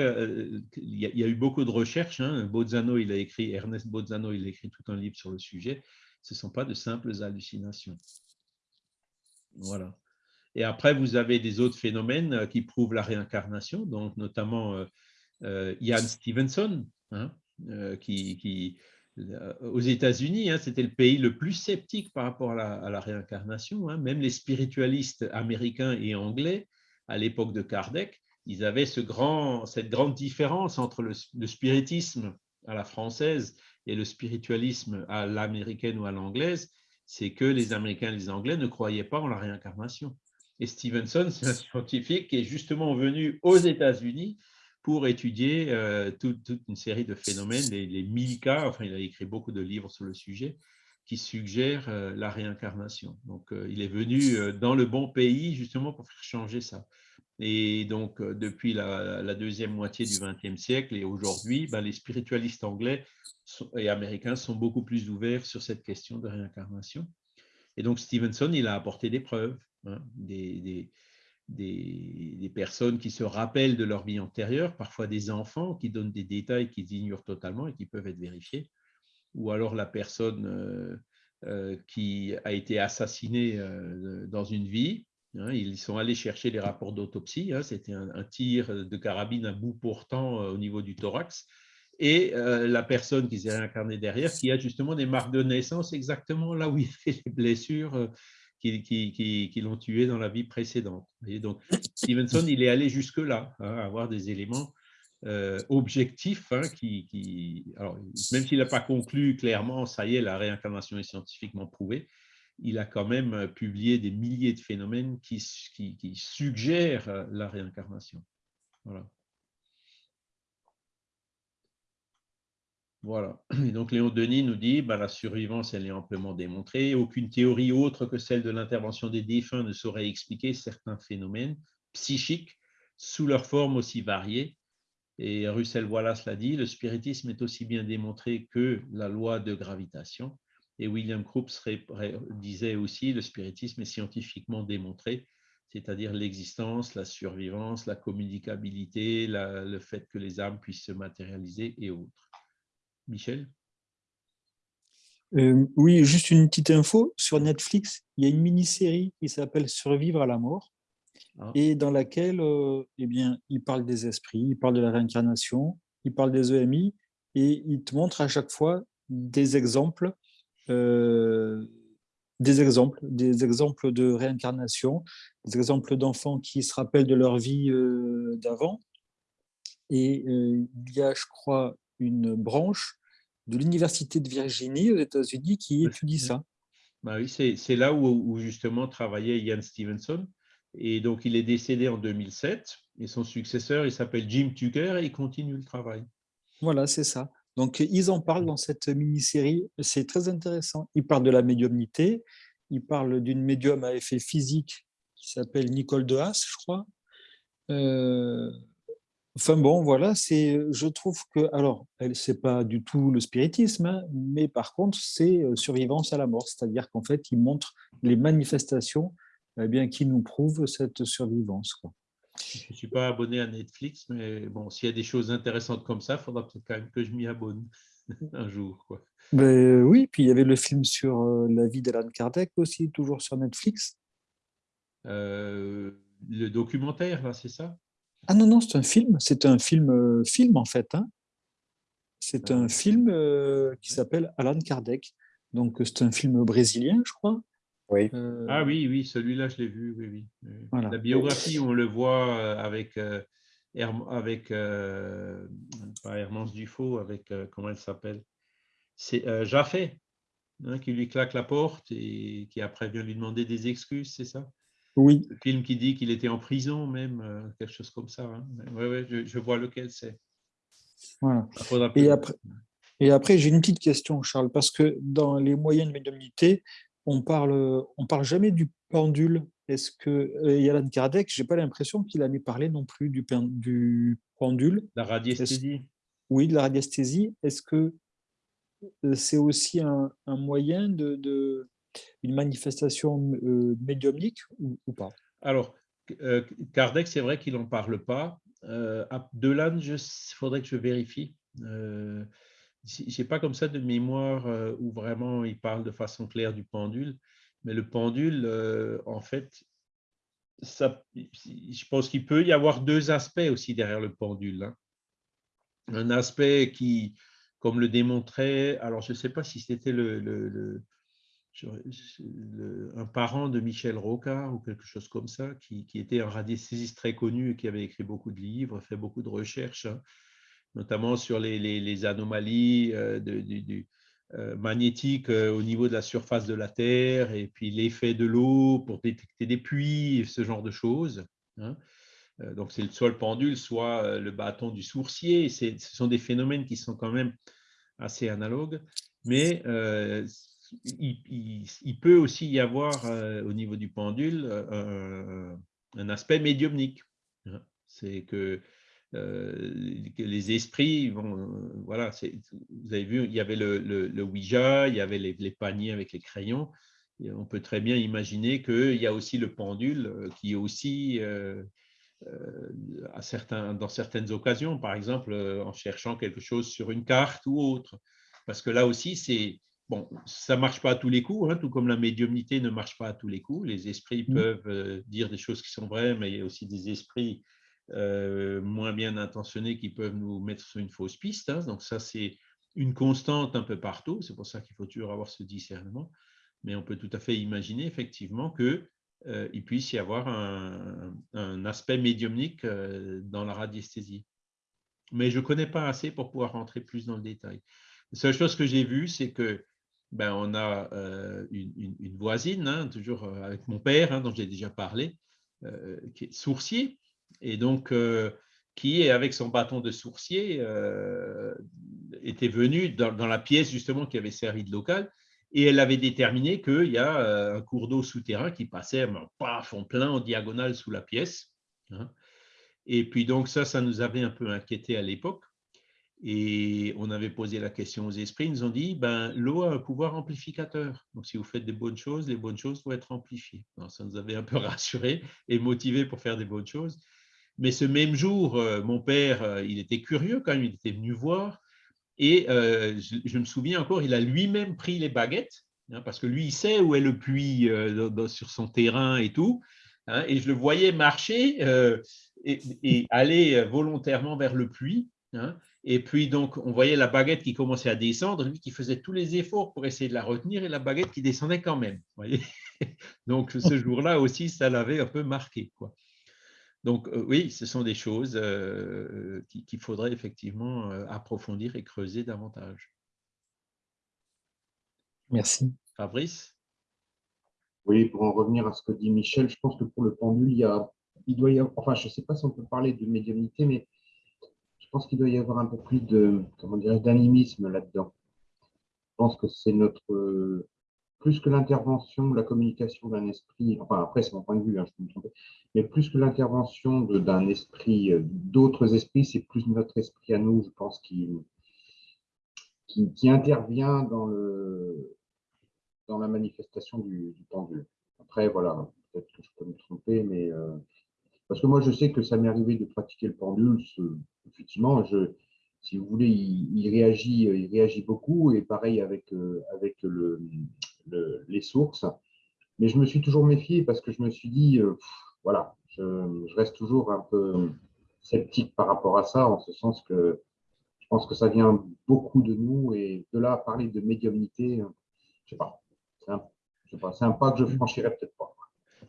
Il y, a eu beaucoup de recherches. Hein. Bozzano, il a écrit, Ernest Bozzano, il a écrit tout un livre sur le sujet. Ce ne sont pas de simples hallucinations. Voilà. Et après, vous avez des autres phénomènes qui prouvent la réincarnation, donc notamment euh, Ian Stevenson, hein, euh, qui, euh, aux États-Unis, hein, c'était le pays le plus sceptique par rapport à la, réincarnation. Même les spiritualistes américains et anglais, à l'époque de Kardec, ils avaient cette grande différence entre le, spiritisme à la française et le spiritualisme à l'américaine ou à l'anglaise, c'est que les Américains et les Anglais ne croyaient pas en la réincarnation. Et Stevenson, c'est un scientifique qui est justement venu aux États-Unis pour étudier euh, toute, une série de phénomènes, les, les cas, enfin il a écrit beaucoup de livres sur le sujet, qui suggèrent euh, la réincarnation. Donc euh, il est venu dans le bon pays justement pour faire changer ça. Et donc depuis la, deuxième moitié du XXe siècle et aujourd'hui, ben, les spiritualistes anglais et américains sont beaucoup plus ouverts sur cette question de réincarnation. Et donc Stevenson, il a apporté des preuves, hein, des des, personnes qui se rappellent de leur vie antérieure, parfois des enfants qui donnent des détails qu'ils ignorent totalement et qui peuvent être vérifiés, ou alors la personne euh, euh, qui a été assassinée euh, dans une vie. Hein, ils sont allés chercher les rapports d'autopsie. Hein, c'était un, tir de carabine à bout portant au niveau du thorax. Et la personne qui s'est réincarnée derrière, qui a justement des marques de naissance exactement là où il fait les blessures qui, l'ont tué dans la vie précédente. Donc, Stevenson, il est allé jusque-là, hein, avoir des éléments euh, objectifs, qui, alors, même s'il n'a pas conclu clairement, ça y est, la réincarnation est scientifiquement prouvée, il a quand même euh, publié des milliers de phénomènes qui, suggèrent euh, la réincarnation. Voilà. Et donc Léon Denis nous dit bah, la survivance, elle est amplement démontrée. Aucune théorie autre que celle de l'intervention des défunts ne saurait expliquer certains phénomènes psychiques sous leur forme aussi variée. Et Russell Wallace l'a dit, le spiritisme est aussi bien démontré que la loi de gravitation. Et William Crookes disait aussi, le spiritisme est scientifiquement démontré, c'est-à-dire l'existence, la survivance, la communicabilité, le fait que les âmes puissent se matérialiser et autres. Michel? Euh, Oui, juste une petite info. Sur Netflix, il y a une mini-série qui s'appelle Survivre à la mort ah. et dans laquelle euh, eh bien, il parle des esprits, il parle de la réincarnation, il parle des EMI et il te montre à chaque fois des exemples, euh, des exemples, des exemples de réincarnation, des exemples d'enfants qui se rappellent de leur vie d'avant. Et il y a, je crois, une branche de l'Université de Virginie aux États-Unis qui étudie ça. Bah oui, c'est là où, justement travaillait Ian Stevenson. Et donc, il est décédé en 2007. Et son successeur, il s'appelle Jim Tucker et il continue le travail. Voilà, c'est ça. Donc, ils en parlent dans cette mini-série. C'est très intéressant. Ils parlent de la médiumnité. Ils parlent d'une médium à effet physique qui s'appelle Nicole de Haas, je crois. Euh, Enfin bon, voilà, c'est, je trouve que, alors, c'est pas du tout le spiritisme, hein, mais par contre, c'est euh, survivance à la mort, c'est-à-dire qu'en fait, il montre les manifestations eh bien, qui nous prouvent cette survivance. Quoi. Je ne suis pas abonné à Netflix, mais bon, s'il y a des choses intéressantes comme ça, il faudra peut-être quand même que je m'y abonne un jour. Quoi. Ben, oui, puis il y avait le film sur euh, la vie d'Alan Kardec aussi, toujours sur Netflix. Euh, le documentaire, là, c'est ça? Ah non, non, c'est un film. C'est un film, euh, film en fait. Hein. C'est un film qui s'appelle Alan Kardec. Donc, c'est un film brésilien, je crois. Oui. Euh, ah oui, oui, celui-là, je l'ai vu. Oui, oui. La biographie, on le voit avec, avec pas Hermance Dufaux, avec, comment elle s'appelle? C'est Jaffé, hein, qui lui claque la porte et qui après vient lui demander des excuses, c'est ça? Oui. Le film qui dit qu'il était en prison, même, euh, quelque chose comme ça. Hein. Oui, ouais, je, vois lequel c'est. Voilà. Et après, et après j'ai une petite question, Charles, parce que dans les moyens de médiumnité, on parle, on parle jamais du pendule. Est-ce que euh, Yalan Kardec, j'ai pas l'impression qu'il allait parler non plus du, du pendule. La radiesthésie. Oui, de la radiesthésie. Est-ce que euh, c'est aussi un, moyen de, une manifestation euh, médiumnique ou, pas? Alors, euh, Kardec, c'est vrai qu'il n'en parle pas. Euh, Delan, il faudrait que je vérifie. Euh, n'ai pas comme ça de mémoire où vraiment il parle de façon claire du pendule, mais le pendule, en fait, ça, je pense qu'il peut y avoir deux aspects aussi derrière le pendule. Hein. Un aspect qui, comme le démontrait, alors je ne sais pas si c'était le, un parent de Michel Rocard ou quelque chose comme ça, qui, était un radiesthésiste très connu et qui avait écrit beaucoup de livres, fait beaucoup de recherches, hein, notamment sur les, anomalies euh, du, euh, magnétiques euh, au niveau de la surface de la Terre et puis l'effet de l'eau pour détecter des puits, ce genre de choses. Hein. Donc, c'est soit le pendule, soit le bâton du sourcier. Ce sont des phénomènes qui sont quand même assez analogues. Mais il, peut aussi y avoir au niveau du pendule un aspect médiumnique. Hein. C'est que, les esprits, vont, voilà, vous avez vu, il y avait le, Ouija, il y avait les, paniers avec les crayons. Et on peut très bien imaginer qu'il y a aussi le pendule qui est aussi, à certains, dans certaines occasions, par exemple en cherchant quelque chose sur une carte ou autre. Parce que là aussi, c'est Bon, ça ne marche pas à tous les coups, hein, tout comme la médiumnité ne marche pas à tous les coups. Les esprits mmh. peuvent euh, dire des choses qui sont vraies, mais il y a aussi des esprits euh, moins bien intentionnés qui peuvent nous mettre sur une fausse piste. Hein. Donc ça, c'est une constante un peu partout. C'est pour ça qu'il faut toujours avoir ce discernement. Mais on peut tout à fait imaginer effectivement qu'il euh, puisse y avoir un, aspect médiumnique dans la radiesthésie. Mais je ne connais pas assez pour pouvoir rentrer plus dans le détail. La seule chose que j'ai vue, c'est que ben, on a euh, une, voisine, hein, toujours euh, avec mon père, hein, dont j'ai déjà parlé, euh, qui est sourcier, et donc qui est avec son bâton de sourcier était venue dans, la pièce justement qui avait servi de local, et elle avait déterminé qu'il y a un cours d'eau souterrain qui passait paf, en plein en diagonale sous la pièce. Hein. Et puis donc ça, ça nous avait un peu inquiété à l'époque. Et on avait posé la question aux esprits, ils nous ont dit, ben, l'eau a un pouvoir amplificateur. Donc, si vous faites des bonnes choses, les bonnes choses vont être amplifiées. ça nous avait un peu rassurés et motivés pour faire des bonnes choses. Mais ce même jour, euh, mon père, euh, il était curieux quand même, il était venu voir. Et euh, je, me souviens encore, il a lui-même pris les baguettes, hein, parce que lui, il sait où est le puits sur son terrain et tout. Hein, et je le voyais marcher et, aller volontairement vers le puits. Hein. Et puis, donc, on voyait la baguette qui commençait à descendre, lui qui faisait tous les efforts pour essayer de la retenir et la baguette qui descendait quand même. Donc, ce jour-là aussi, ça l'avait un peu marqué. Quoi. Donc, euh, oui, ce sont des choses euh, qu'il faudrait effectivement euh, approfondir et creuser davantage. Merci. Fabrice? Oui, pour en revenir à ce que dit Michel, je pense que pour le pendule, il, y a, il doit y avoir, enfin, je ne sais pas si on peut parler de médiumnité, mais je pense qu'il doit y avoir un peu plus de, comment d'animisme là-dedans. Je pense que c'est notre, plus que l'intervention, la communication d'un esprit, enfin après c'est mon point de vue, hein, je peux me tromper, mais plus que l'intervention d'un esprit, euh, d'autres esprits, c'est plus notre esprit à nous, je pense, qui, qui, intervient dans, le, dans la manifestation du, pendule. Après, voilà, peut-être que je peux me tromper, mais euh, parce que moi, je sais que ça m'est arrivé de pratiquer le pendule. Effectivement, je, si vous voulez, il, réagit, il réagit beaucoup, et pareil avec, euh, avec le, les sources. Mais je me suis toujours méfié parce que je me suis dit, euh, voilà, je, reste toujours un peu sceptique par rapport à ça, en ce sens que je pense que ça vient beaucoup de nous, et de là parler de médiumnité, je ne sais pas, c'est un, pas que je franchirais peut-être pas.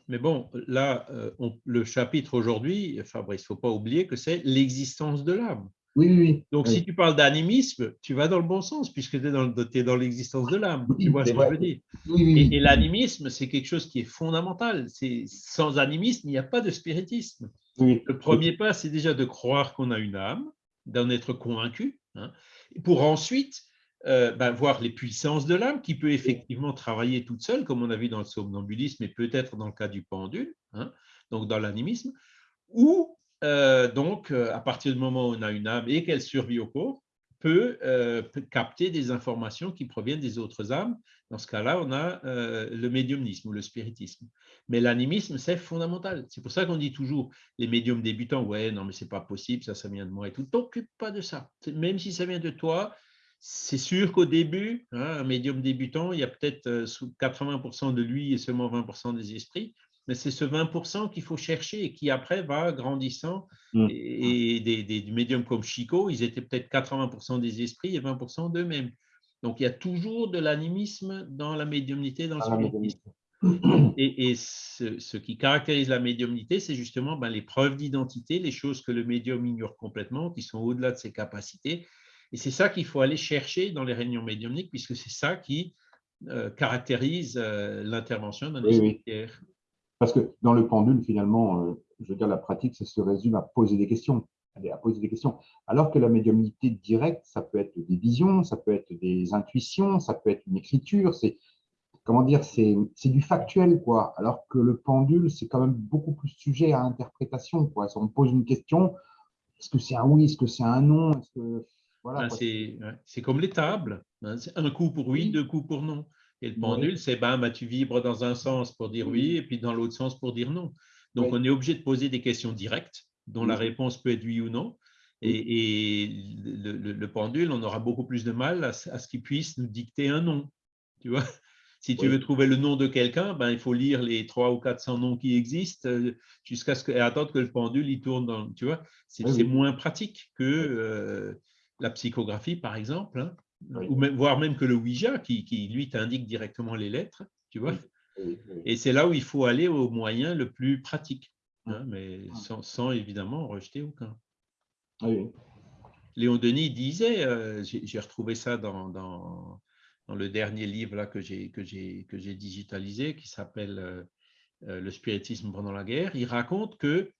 Mais bon, là, euh, le chapitre aujourd'hui, Fabrice, il ne faut pas oublier que c'est l'existence de l'âme. Oui, oui. Donc, si tu parles d'animisme, tu vas dans le bon sens, puisque tu es dans, dans l'existence de l'âme. tu vois ce que je veux dire Et, et l'animisme, c'est quelque chose qui est fondamental. Sans animisme, il n'y a pas de spiritisme. Le premier pas, c'est déjà de croire qu'on a une âme, d'en être convaincu, hein, pour ensuite euh, ben, voir les puissances de l'âme qui peut effectivement travailler toute seule, comme on a vu dans le somnambulisme et peut-être dans le cas du pendule, hein, donc dans l'animisme, ou euh, donc euh, à partir du moment où on a une âme et qu'elle survit au corps, peut, capter des informations qui proviennent des autres âmes. Dans ce cas-là, on a le médiumnisme ou le spiritisme. Mais l'animisme, c'est fondamental. C'est pour ça qu'on dit toujours, les médiums débutants, ouais, non, mais c'est pas possible, ça, ça vient de moi et tout. T'occupe pas de ça. Même si ça vient de toi, c'est sûr qu'au début, hein, un médium débutant, il y a peut-être 80% euh, de lui et seulement 20% des esprits, mais c'est ce 20% qu'il faut chercher et qui après va grandissant. Mmh. Et, des, médiums comme Chico, ils étaient peut-être 80% des esprits et 20% d'eux-mêmes. Donc il y a toujours de l'animisme dans la médiumnité, dans le spiritisme. Et, ce, qui caractérise la médiumnité, c'est justement ben, les preuves d'identité, les choses que le médium ignore complètement, qui sont au-delà de ses capacités, et c'est ça qu'il faut aller chercher dans les réunions médiumniques, puisque c'est ça qui euh, caractérise euh, l'intervention d'un oui, Parce que dans le pendule, finalement, euh, je veux dire, la pratique, ça se résume à poser des questions. À poser des questions. Alors que la médiumnité directe, ça peut être des visions, ça peut être des intuitions, ça peut être une écriture, c'est comment dire, c'est du factuel, quoi. Alors que le pendule, c'est quand même beaucoup plus sujet à interprétation, quoi. Si on me pose une question, est-ce que c'est un oui, est-ce que c'est un non, que ben, c'est comme les tables. Hein. Un coup pour oui, deux coups pour non. Et le pendule, c'est ben, ben, tu vibres dans un sens pour dire oui et puis dans l'autre sens pour dire non. Donc, on est obligé de poser des questions directes dont la réponse peut être oui ou non. Et, le, pendule, on aura beaucoup plus de mal à, ce qu'il puisse nous dicter un nom. Tu vois. Si tu veux trouver le nom de quelqu'un, ben, il faut lire les 300 ou 400 noms qui existent euh, jusqu'à ce que, et attendre que le pendule il tourne. Dans, tu vois, c'est moins pratique que euh, la psychographie, par exemple, hein, ou même, voire même que le Ouija, qui, lui t'indique directement les lettres, tu vois. Et c'est là où il faut aller au moyen le plus pratique, hein, mais sans, évidemment rejeter aucun. Léon Denis disait, euh, j'ai retrouvé ça dans, dans, le dernier livre là, que j'ai digitalisé, qui s'appelle euh, euh, Le spiritisme pendant la guerre, il raconte que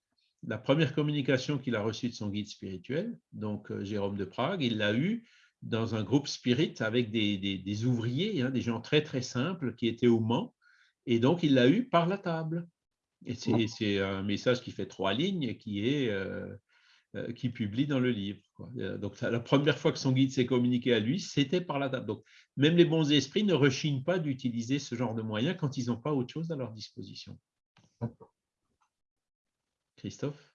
la première communication qu'il a reçue de son guide spirituel, donc Jérôme de Prague, il l'a eu dans un groupe spirit avec des, ouvriers, hein, des gens très très simples qui étaient au Mans, et donc il l'a eu par la table. Et c'est un message qui fait trois lignes qui est euh, euh, qui publie dans le livre. Donc la première fois que son guide s'est communiqué à lui, c'était par la table. Donc même les bons esprits ne rechignent pas d'utiliser ce genre de moyens quand ils n'ont pas autre chose à leur disposition. Christophe?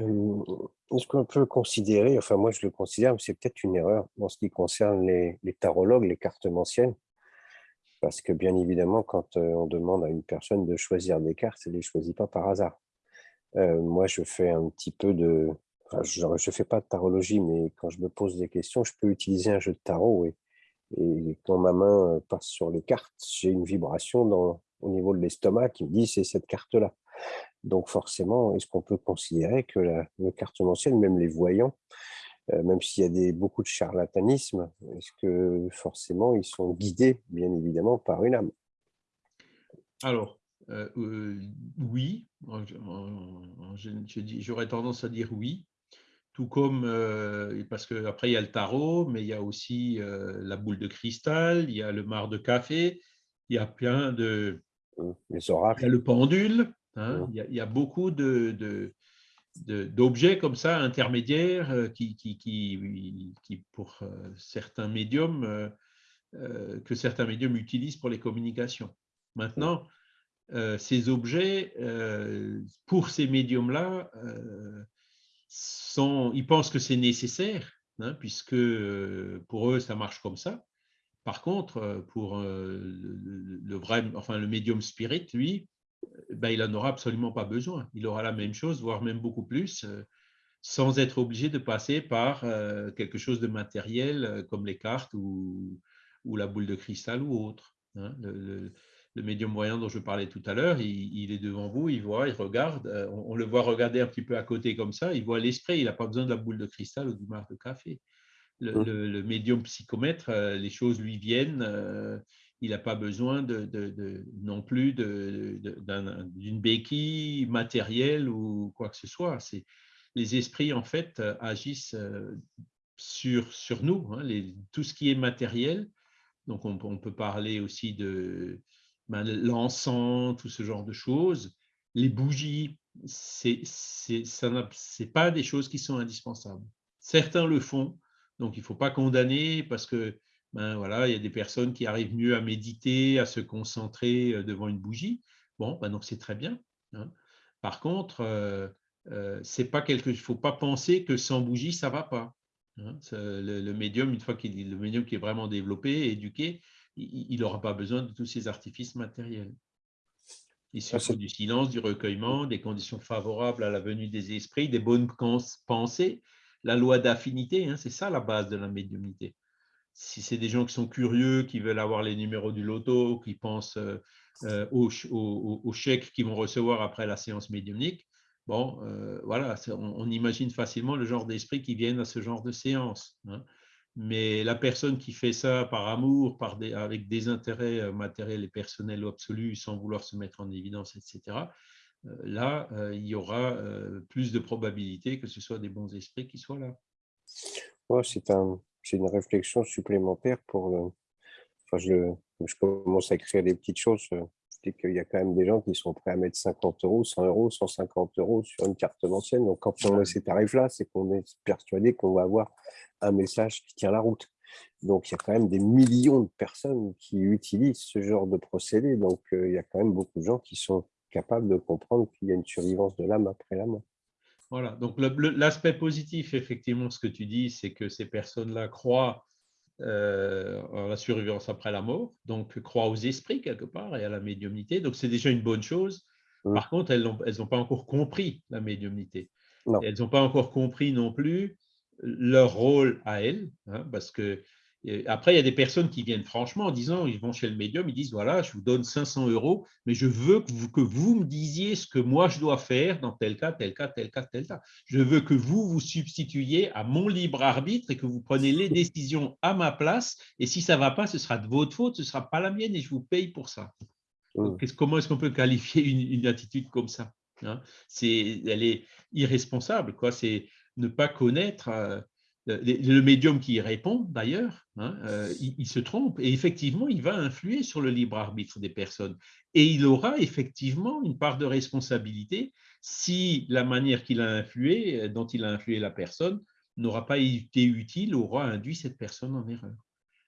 Est-ce qu'on peut considérer, enfin moi je le considère, mais c'est peut-être une erreur en ce qui concerne les, tarologues, les cartes mentionnes, parce que bien évidemment, quand on demande à une personne de choisir des cartes, elle ne les choisit pas par hasard. moi, je fais un petit peu de... Enfin, je ne fais pas de tarologie, mais quand je me pose des questions, je peux utiliser un jeu de tarot. Et, quand ma main passe sur les cartes, j'ai une vibration au niveau de l'estomac qui me dit c'est cette carte-là. Donc forcément, est-ce qu'on peut considérer que la, le cartomentiel, même les voyants, euh, même s'il y a des, beaucoup de charlatanisme, est-ce que forcément ils sont guidés, bien évidemment, par une âme? Alors, euh, euh, oui, j'aurais tendance à dire oui, tout comme, parce qu'après il y a le tarot, mais il y a aussi la boule de cristal, il y a le mar de café, il y a plein de... Mmh, les oracles. Il y a le pendule, Hein, il, y a, beaucoup d'objets comme ça, intermédiaires, euh, qui, qui, pour euh, certains médiums, euh, que certains médiums utilisent pour les communications. Maintenant, ces objets, pour ces médiums-là, ils pensent que c'est nécessaire, hein, puisque pour eux, ça marche comme ça. Par contre, pour le, vrai, enfin, le médium spirit, lui, ben, il n'en aura absolument pas besoin. Il aura la même chose, voire même beaucoup plus, euh, sans être obligé de passer par euh, quelque chose de matériel euh, comme les cartes ou, ou, la boule de cristal ou autre. Hein. Le, le médium voyant dont je parlais tout à l'heure, il, est devant vous, il voit, il regarde, on, le voit regarder un petit peu à côté comme ça, il voit l'esprit, il n'a pas besoin de la boule de cristal ou du marc de café. Le, mmh. médium psychomètre, les choses lui viennent, il n'a pas besoin de, non plus d'une béquille matérielle ou quoi que ce soit. Les esprits, en fait, agissent sur, sur nous, hein, tout ce qui est matériel. Donc, on, peut parler aussi de, ben, l'encens, tout ce genre de choses. Les bougies, ce n'est pas des choses qui sont indispensables. Certains le font, donc il ne faut pas condamner parce que ben, voilà, il y a des personnes qui arrivent mieux à méditer, à se concentrer euh, devant une bougie. Bon, ben, donc c'est très bien. Hein. Par contre, euh, euh, c'est pas quelque, il ne faut pas penser que sans bougie, ça ne va pas. Hein. Le, médium, une fois qu'il le médium qui est vraiment développé, éduqué, il n'aura pas besoin de tous ces artifices matériels. Il ah, suffit du silence, du recueillement, des conditions favorables à la venue des esprits, des bonnes pensées, la loi d'affinité, hein, c'est ça la base de la médiumnité. Si c'est des gens qui sont curieux, qui veulent avoir les numéros du loto, qui pensent euh, euh, aux, chèques qu'ils vont recevoir après la séance médiumnique, bon, euh, voilà, on, imagine facilement le genre d'esprit qui viennent à ce genre de séance. Hein. Mais la personne qui fait ça par amour, avec des intérêts euh, matériels et personnels absolus, sans vouloir se mettre en évidence, etc., là, il y aura plus de probabilité que ce soit des bons esprits qui soient là. c'est un, une réflexion supplémentaire pour enfin, je, je, commence à écrire des petites choses c'est qu'il y a quand même des gens qui sont prêts à mettre 50 euros, 100 euros, 150 euros sur une carte ancienne. Donc, quand on met ces tarifs-là, c'est qu'on est persuadé qu'on va avoir un message qui tient la route. Donc, il y a quand même des millions de personnes qui utilisent ce genre de procédé. Donc, euh, il y a quand même beaucoup de gens qui sont capables de comprendre qu'il y a une survivance de l'âme après la mort. Voilà, donc l'aspect positif, effectivement, ce que tu dis, c'est que ces personnes-là croient euh, la survivance après la mort, donc croient aux esprits quelque part et à la médiumnité. Donc c'est déjà une bonne chose. Mmh. Par contre, elles n'ont pas encore compris la médiumnité. elles n'ont pas encore compris non plus leur rôle à elles, hein, parce que après, il y a des personnes qui viennent franchement en disant, ils vont chez le médium, ils disent, voilà, je vous donne 500 euros, mais je veux que vous, que vous me disiez ce que moi je dois faire dans tel cas, tel cas, tel cas, tel cas. Je veux que vous vous substituiez à mon libre arbitre et que vous prenez les décisions à ma place. Et si ça ne va pas, ce sera de votre faute, ce ne sera pas la mienne et je vous paye pour ça. comment est-ce qu'on peut qualifier une, attitude comme ça hein? Elle est irresponsable. C'est ne pas connaître. Euh, le médium qui y répond, d'ailleurs, hein, euh, il, se trompe et effectivement, il va influer sur le libre arbitre des personnes. Et il aura effectivement une part de responsabilité si la manière qu'il a influé, euh, dont il a influé la personne, n'aura pas été utile, aura induit cette personne en erreur.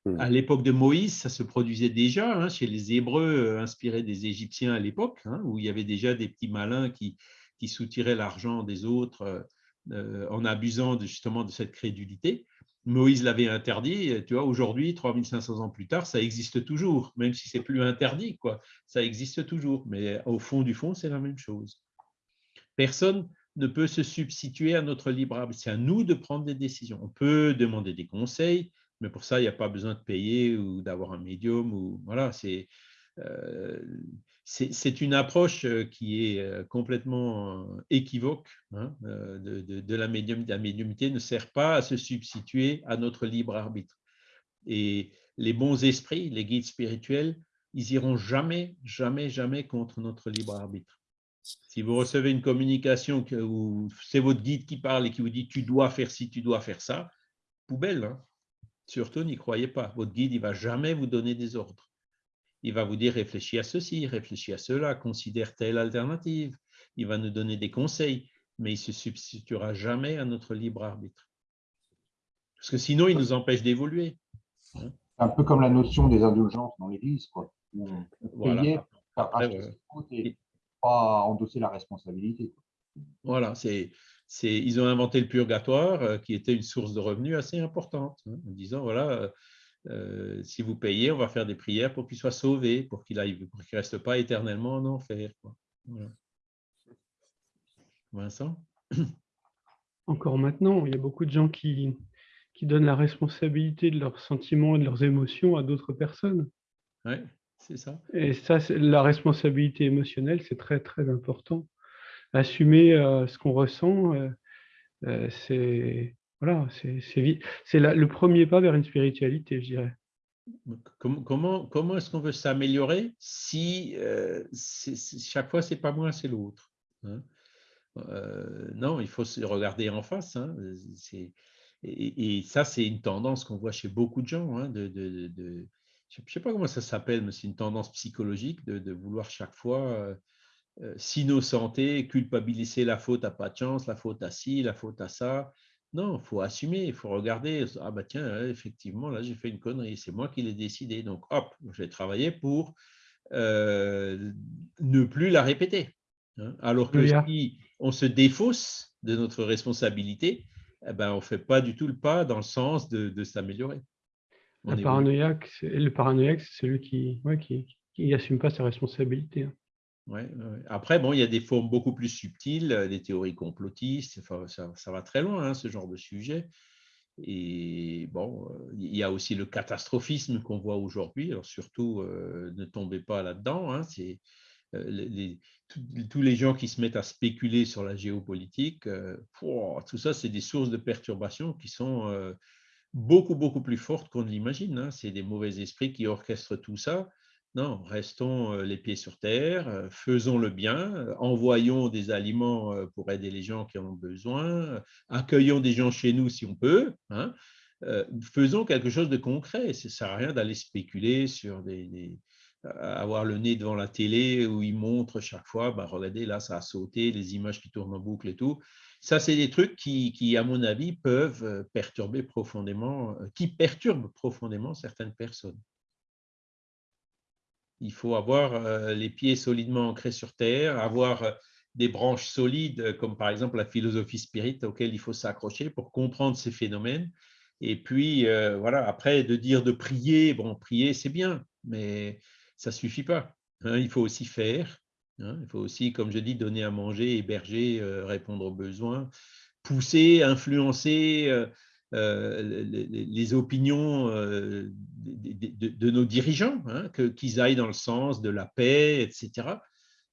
Hmm. À l'époque de Moïse, ça se produisait déjà hein, chez les Hébreux, euh, inspirés des Égyptiens à l'époque, hein, où il y avait déjà des petits malins qui, qui soutiraient l'argent des autres euh, en abusant justement de cette crédulité. Moïse l'avait interdit, tu vois, aujourd'hui, 3500 ans plus tard, ça existe toujours, même si c'est plus interdit, quoi. Ça existe toujours, mais au fond du fond, c'est la même chose. Personne ne peut se substituer à notre libre arbitre. C'est à nous de prendre des décisions. On peut demander des conseils, mais pour ça, il n'y a pas besoin de payer ou d'avoir un médium. Voilà, c'est euh, c'est une approche euh, qui est euh, complètement équivoque hein, de, la, médium, la médiumité, ne sert pas à se substituer à notre libre arbitre. Et les bons esprits, les guides spirituels, ils iront jamais, jamais, jamais contre notre libre arbitre. Si vous recevez une communication où c'est votre guide qui parle et qui vous dit tu dois faire ci, tu dois faire ça, poubelle. Hein. Surtout, n'y croyez pas. Votre guide, il ne va jamais vous donner des ordres il va vous dire réfléchis à ceci, réfléchis à cela, considère telle alternative. Il va nous donner des conseils, mais il ne se substituera jamais à notre libre arbitre. Parce que sinon, il nous empêche d'évoluer. Un peu comme la notion des indulgences dans l'Église. Quoi. voilà. et pas endosser la responsabilité. Voilà, c'est, ils ont inventé le purgatoire, euh, qui était une source de revenus assez importante, hein, en disant, voilà, euh, euh, si vous payez, on va faire des prières pour qu'il soit sauvé, pour qu'il ne reste pas éternellement en enfer. Vincent? Encore maintenant, il y a beaucoup de gens qui, qui donnent la responsabilité de leurs sentiments et de leurs émotions à d'autres personnes. C'est ça. Et ça, la responsabilité émotionnelle, c'est très, très important. Assumer ce qu'on ressent, c'est voilà, c'est le premier pas vers une spiritualité, je dirais. Comment, comment, est-ce qu'on veut s'améliorer si chaque fois, c'est pas moi, c'est l'autre hein? Non, il faut se regarder en face. Hein, et, ça, c'est une tendance qu'on voit chez beaucoup de gens. Hein, de, je ne sais pas comment ça s'appelle, mais c'est une tendance psychologique de, vouloir chaque fois s'innocenter, culpabiliser la faute à pas de chance, la faute à ci, la faute à ça. Non, il faut assumer, il faut regarder. Ah bah tiens, effectivement, là, j'ai fait une connerie. C'est moi qui l'ai décidé. Donc, hop, je vais travailler pour ne plus la répéter. Hein. Alors que si on se défausse de notre responsabilité, eh ben, on ne fait pas du tout le pas dans le sens de, s'améliorer. Le paranoïaque, c'est celui qui n'assume pas sa responsabilité. Hein. Après, bon, il y a des formes beaucoup plus subtiles, les théories complotistes, ça, ça, va très loin, hein, ce genre de sujet. Et bon, il y a aussi le catastrophisme qu'on voit aujourd'hui. Alors surtout, ne tombez pas là-dedans. Hein, c'est tous les gens qui se mettent à spéculer sur la géopolitique. tout ça, c'est des sources de perturbation qui sont beaucoup, beaucoup plus fortes qu'on ne l'imagine. Hein. C'est des mauvais esprits qui orchestrent tout ça. Non, restons les pieds sur terre, faisons le bien, envoyons des aliments pour aider les gens qui en ont besoin, accueillons des gens chez nous si on peut, hein, faisons quelque chose de concret. Ça ne sert à rien d'aller spéculer sur des, avoir le nez devant la télé où ils montrent chaque fois, bah, regardez, là, ça a sauté, les images qui tournent en boucle et tout. Ça, c'est des trucs qui, à mon avis, peuvent perturber profondément, qui perturbent profondément certaines personnes. Il faut avoir euh, les pieds solidement ancrés sur terre, avoir euh, des branches solides, comme par exemple la philosophie spirit auquel il faut s'accrocher pour comprendre ces phénomènes. Et puis, euh, voilà, après, de dire de prier, bon, prier, c'est bien, mais ça ne suffit pas. Hein. il faut aussi faire. Hein. il faut aussi, comme je dis, donner à manger, héberger, répondre aux besoins, pousser, influencer, euh, les, opinions euh, de, nos dirigeants, hein, qu'ils aillent dans le sens de la paix, etc.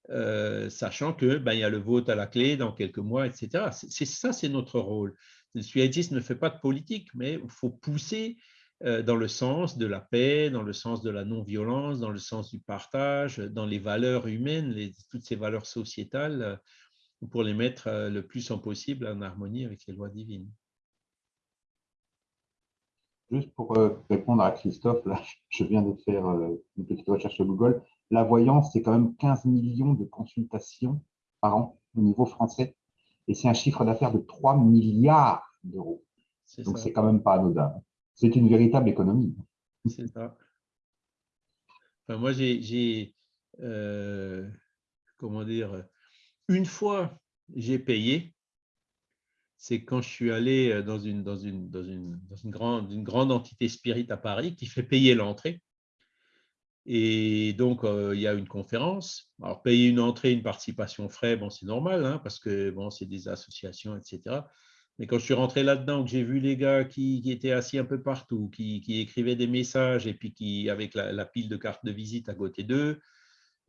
Euh, sachant que ben, il y a le vote à la clé dans quelques mois, etc. C'est ça, c'est notre rôle. Le spiritisme ne fait pas de politique, mais il faut pousser dans le sens de la paix, dans le sens de la non-violence, dans le sens du partage, dans les valeurs humaines, toutes ces valeurs sociétales, pour les mettre le plus en possible en harmonie avec les lois divines. Juste pour euh, répondre à Christophe, là, je viens de faire euh, une petite recherche sur Google. La voyance, c'est quand même 15 millions de consultations par an au niveau français. Et c'est un chiffre d'affaires de 3 milliards d'euros. Donc, c'est quand même pas anodin. C'est une véritable économie. C'est ça. Enfin, moi, j'ai, euh, comment dire, une fois, j'ai payé c'est quand je suis allé euh, dans une, grande, entité spirit à Paris qui fait payer l'entrée. Et donc, euh, il y a une conférence. Alors, payer une entrée, une participation frais, c'est normal, hein, parce que bon, c'est des associations, etc. Mais quand je suis rentré là-dedans, que j'ai vu les gars qui, étaient assis un peu partout, qui, qui écrivaient des messages et puis qui, avec la, la pile de cartes de visite à côté d'eux,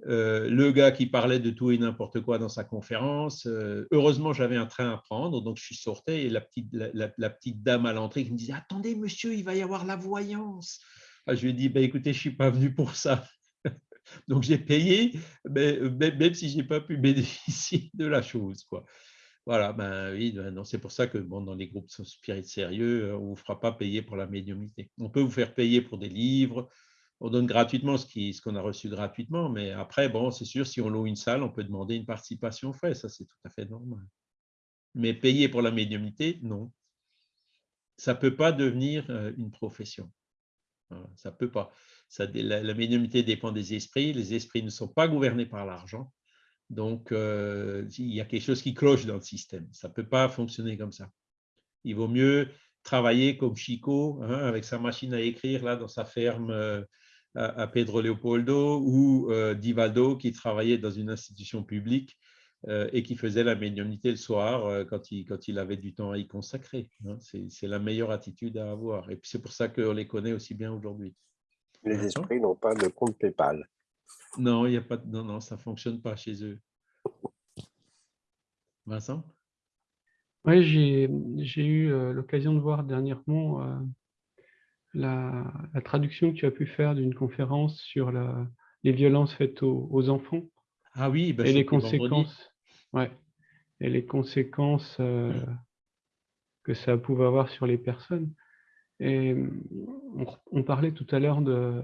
euh, le gars qui parlait de tout et n'importe quoi dans sa conférence. Euh, heureusement, j'avais un train à prendre, donc je suis sorti et la petite, dame à l'entrée qui me disait « Attendez, monsieur, il va y avoir la voyance ah, Je lui ai dit bah, Écoutez, je ne suis pas venu pour ça. donc j'ai payé, mais, même si je n'ai pas pu bénéficier de la chose. Voilà, ben oui, ben c'est pour ça que dans les groupes spirit sérieux, on ne vous fera pas payer pour la médiumnité. On peut vous faire payer pour des livres, on donne gratuitement ce qu'on a reçu gratuitement, mais après, bon, c'est sûr, si on loue une salle, on peut demander une participation frais, ça c'est tout à fait normal. Mais payer pour la médiumnité, non. Ça ne peut pas devenir euh, une profession. Ça peut pas. Ça, la, médiumnité dépend des esprits, les esprits ne sont pas gouvernés par l'argent, donc euh, il y a quelque chose qui cloche dans le système. Ça ne peut pas fonctionner comme ça. Il vaut mieux travailler comme Chico, hein, avec sa machine à écrire là dans sa ferme euh, à, Pedro Leopoldo ou euh, Divaldo qui travaillait dans une institution publique euh, et qui faisait la médiumnité le soir euh, quand, il, quand il avait du temps à y consacrer. Hein. C'est la meilleure attitude à avoir. Et c'est pour ça qu'on les connaît aussi bien aujourd'hui. Les esprits n'ont pas de compte PayPal. Non, il y a pas, non, non, ça ne fonctionne pas chez eux. Vincent? Oui, j'ai eu l'occasion de voir dernièrement la, traduction que tu as pu faire d'une conférence sur les violences faites aux, enfants. Ah oui, bah, et les conséquences. Ouais, et les conséquences euh, que ça pouvait avoir sur les personnes. Et on, parlait tout à l'heure de,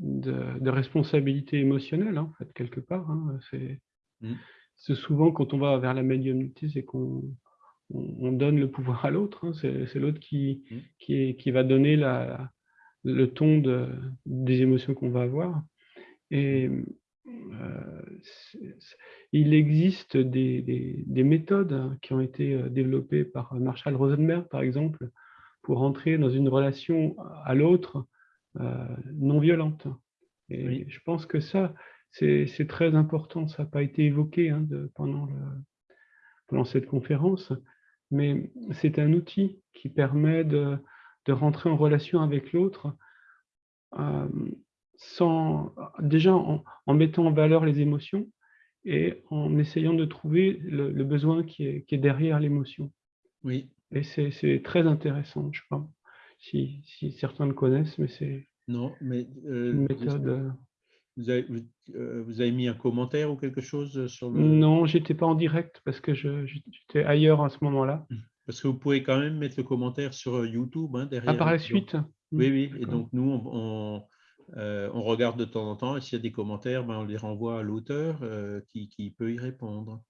de, responsabilité émotionnelle, hein, en fait, quelque part. Hein. Mmh. C'est souvent quand on va vers la médiumnité, c'est qu'on on, donne le pouvoir à l'autre. Hein. C'est l'autre qui, mmh. qui, qui, va donner la, le ton de, des émotions qu'on va avoir. Et mmh. euh, il existe des, des, méthodes qui ont été euh, développées par Marshall Rosenberg, par exemple, pour entrer dans une relation à l'autre euh, non violente. Et je pense que ça, c'est très important. Ça n'a pas été évoqué hein, pendant, le, pendant cette conférence, mais c'est un outil qui permet de, de, rentrer en relation avec l'autre euh, sans déjà en, mettant en valeur les émotions et en essayant de trouver le, besoin qui est, qui est derrière l'émotion. Oui. Et c'est très intéressant, je pense, si, si certains le connaissent, mais c'est non, mais euh, une méthode. Euh. Vous avez, euh, vous avez, mis un commentaire ou quelque chose sur le. Non, j'étais pas en direct parce que j'étais ailleurs à ce moment-là. Mmh. Parce que vous pouvez quand même mettre le commentaire sur YouTube hein, derrière. Ah, par la suite? oui, oui. Et donc nous, on, on, regarde de temps en temps et s'il y a des commentaires, ben, on les renvoie à l'auteur qui, qui, peut y répondre.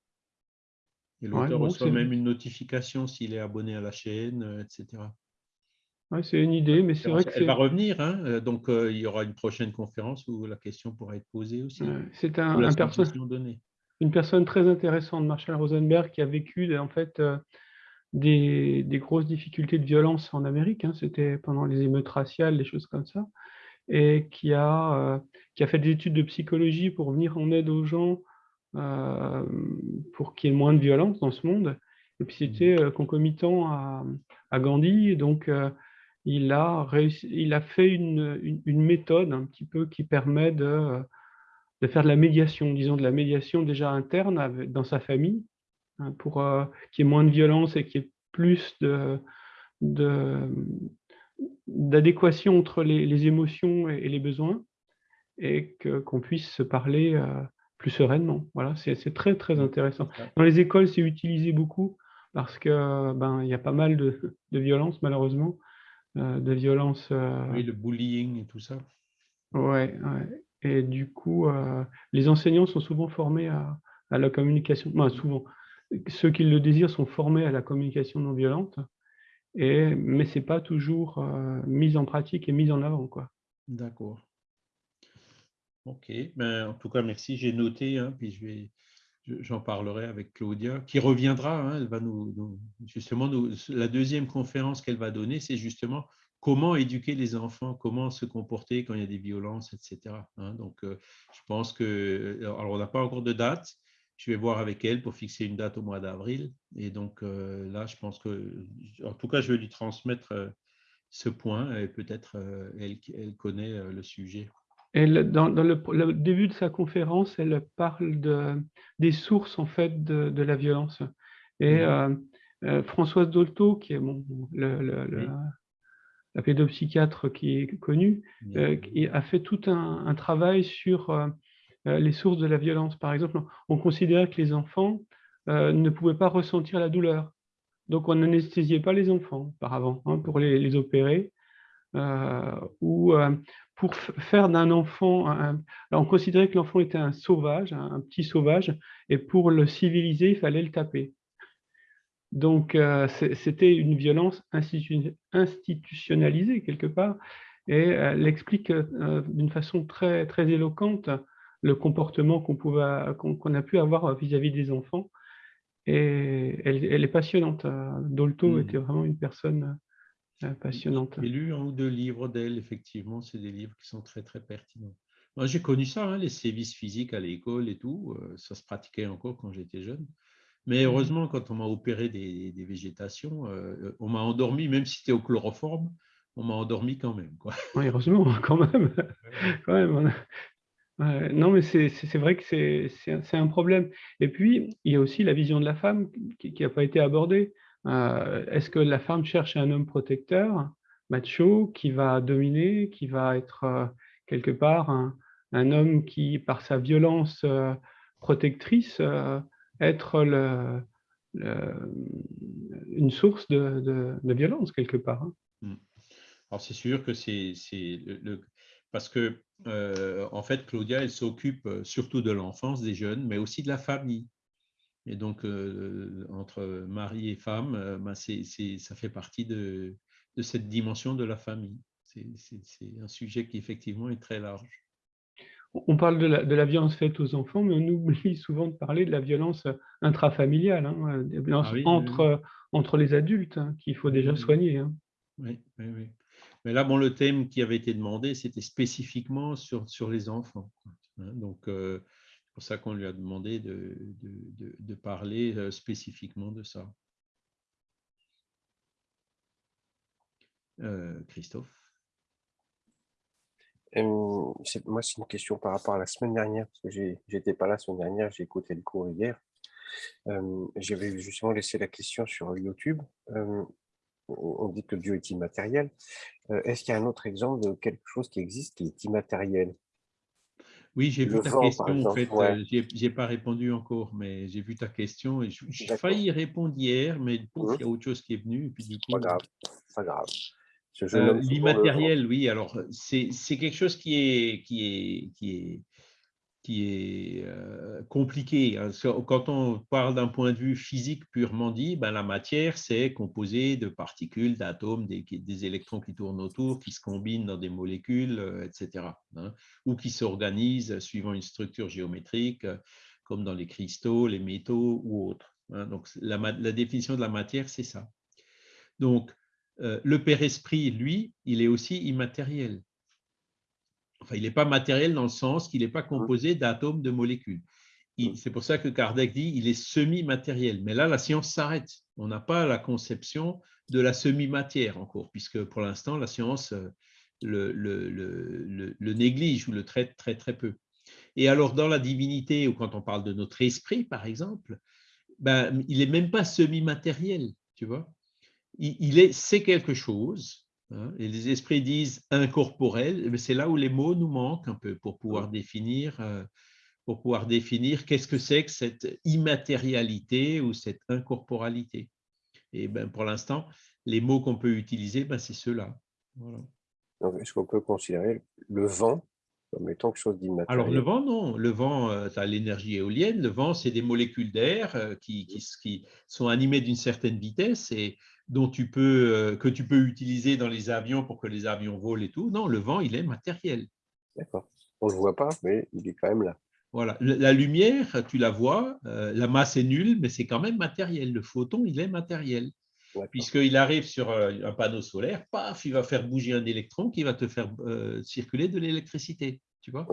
Et l'auteur reçoit même une notification s'il est abonné à la chaîne, etc c'est une idée, mais c'est vrai que Elle va revenir, hein, euh, donc euh, il y aura une prochaine conférence où la question pourra être posée aussi. c'est un, une personne très intéressante, Marshall Rosenberg, qui a vécu en fait euh, des, grosses difficultés de violence en Amérique. Hein. C'était pendant les émeutes raciales, des choses comme ça, et qui a, qui a fait des études de psychologie pour venir en aide aux gens pour qu'il y ait moins de violence dans ce monde. Et puis c'était mmh. concomitant à, à Gandhi, donc il a, réussi, il a fait une, une, méthode un petit peu qui permet de, de, faire de la médiation, disons de la médiation déjà interne dans sa famille, hein, pour euh, qu'il y ait moins de violence et qu'il y ait plus de, d'adéquation entre les, les, émotions et, les besoins, et qu'on puisse se parler euh, plus sereinement. Voilà, c'est très très intéressant. Dans les écoles, c'est utilisé beaucoup parce que ben il y a pas mal de, de violence malheureusement de violence. Euh, oui, le bullying et tout ça. Ouais, et du coup, euh, les enseignants sont souvent formés à, la communication, souvent, ceux qui le désirent sont formés à la communication non violente, et, mais ce n'est pas toujours mis en pratique et mis en avant. D'accord. Ok, ben, en tout cas, merci. J'ai noté, hein, puis je vais, j'en parlerai avec Claudia, qui reviendra. Hein, elle va nous, justement la deuxième conférence qu'elle va donner, c'est justement comment éduquer les enfants, comment se comporter quand il y a des violences, etc. Hein. donc, euh, je pense que, alors on n'a pas encore de date. Je vais voir avec elle pour fixer une date au mois d'avril. Et donc euh, là, je pense que, en tout cas, je vais lui transmettre euh, ce point et peut-être elle, elle connaît le sujet. Et dans, le, début de sa conférence, elle parle de, des sources en fait de, la violence. Et mmh. euh, euh, Françoise Dolto, qui est la pédopsychiatre qui est connue, euh, a fait tout un, travail sur les sources de la violence. Par exemple, on considérait que les enfants ne pouvaient pas ressentir la douleur. Donc on n'anesthésiait pas les enfants auparavant hein, pour les, les opérer. Ou pour faire d'un enfant, on considérait que l'enfant était un sauvage, un, petit sauvage, et pour le civiliser, il fallait le taper. Donc, euh, c'était une violence institutionnalisée quelque part, et elle explique euh, d'une façon très, très éloquente le comportement qu'on qu'on a pu avoir vis-à-vis des enfants. Et elle, est passionnante. Dolto mmh. était vraiment une personne passionnante. J'ai lu un ou deux livres d'elle, effectivement, c'est des livres qui sont très, très pertinents. Moi, j'ai connu ça, hein, les sévices physiques à l'école et tout, euh, ça se pratiquait encore quand j'étais jeune. Mais mmh heureusement, quand on m'a opéré des, végétations, euh, on m'a endormi, même si c'était au chloroforme, on m'a endormi quand même. Quoi. Oui, heureusement, quand même. quand même non, mais c'est vrai que c'est un problème. Et puis, il y a aussi la vision de la femme qui n'a pas été abordée. Euh, est-ce que la femme cherche un homme protecteur, macho, qui va dominer, qui va être euh, quelque part un, homme qui, par sa violence euh, protectrice, être une source de, violence quelque part hein? mmh. Alors c'est sûr que c'est parce que en fait Claudia elle s'occupe surtout de l'enfance des jeunes, mais aussi de la famille. Et donc, euh, entre mari et femme, euh, ben, ça fait partie de, cette dimension de la famille. C'est un sujet qui, effectivement, est très large. On parle de la, violence faite aux enfants, mais on oublie souvent de parler de la violence intrafamiliale, hein, la violence ah entre, entre les adultes, hein, qu'il faut déjà soigner. Hein. Oui, oui, oui. Mais là, bon, le thème qui avait été demandé, c'était spécifiquement sur, sur les enfants. donc, euh, pour ça qu'on lui a demandé de, parler euh, spécifiquement de ça. Euh, Christophe? Moi, c'est une question par rapport à la semaine dernière, parce que j'étais pas là la semaine dernière, j'ai écouté le cours hier. J'avais justement laissé la question sur YouTube. on dit que Dieu est immatériel. Euh, est-ce qu'il y a un autre exemple de quelque chose qui existe qui est immatériel? Oui, j'ai vu ta question, en fait. Euh, je n'ai pas répondu encore, mais j'ai vu ta question et j'ai failli répondre hier, mais mmh. il y a autre chose qui est venu. puis, du coup, pas grave, pas grave. Euh, l'immatériel, oui, alors c'est quelque chose qui est, qui est, qui est, qui est euh, compliqué. Hein. Quand on parle d'un point de vue physique purement dit, ben la matière, c'est composé de particules, d'atomes, des, des, électrons qui tournent autour, qui se combinent dans des molécules, euh, etc. Hein, ou qui s'organisent suivant une structure géométrique, euh, comme dans les cristaux, les métaux ou autres. Hein. Donc, la, la, définition de la matière, c'est ça. Donc, le Père-Esprit, lui, il est aussi immatériel enfin, il n'est pas matériel dans le sens qu'il n'est pas mmh. composé d'atomes, de molécules. Mmh. C'est pour ça que Kardec dit il est semi-matériel. Mais là, la science s'arrête. On n'a pas la conception de la semi-matière encore, puisque pour l'instant, la science euh, le, le, néglige ou le traite très, très peu. Et alors, dans la divinité, ou quand on parle de notre esprit, par exemple, ben, il n'est même pas semi-matériel, tu vois. Il, il est, c'est quelque chose, et les esprits disent incorporel, mais c'est là où les mots nous manquent un peu pour pouvoir définir, euh, pour pouvoir définir qu'est-ce que c'est que cette immatérialité ou cette incorporalité. Et ben, pour l'instant, les mots qu'on peut utiliser, ben, c'est ceux-là. Est-ce qu'on peut considérer le vent comme étant quelque chose d'immatériel? Alors le vent, non. Le vent, euh, tu as l'énergie éolienne. Le vent, c'est des molécules d'air euh, qui, qui, qui, sont animées d'une certaine vitesse et dont tu peux, euh, que tu peux utiliser dans les avions pour que les avions volent et tout. Non, le vent, il est matériel. D'accord. On ne le voit pas, mais il est quand même là. Voilà. La lumière, tu la vois, euh, la masse est nulle, mais c'est quand même matériel. Le photon, il est matériel. Puisqu'il arrive sur euh, un panneau solaire, paf, il va faire bouger un électron qui va te faire circuler de l'électricité. Tu vois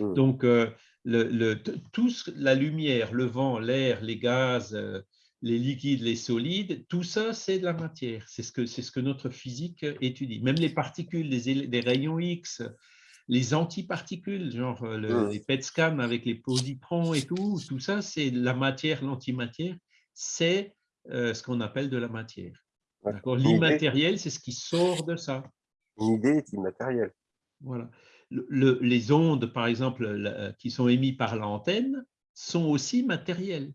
hmm. Donc, le, le, tout la lumière, le vent, l'air, les gaz, les liquides, les solides, tout ça, c'est de la matière. C'est ce, que, ce que notre physique étudie. Même les particules, les, rayons X, les antiparticules, genre euh, le, les PET scans avec les positrons et tout, tout ça, c'est la matière, l'antimatière, c'est euh, ce qu'on appelle de la matière. L'immatériel, c'est ce qui sort de ça. L'idée est immatérielle. Voilà. les ondes, par exemple, qui sont émises par l'antenne, sont aussi matérielles.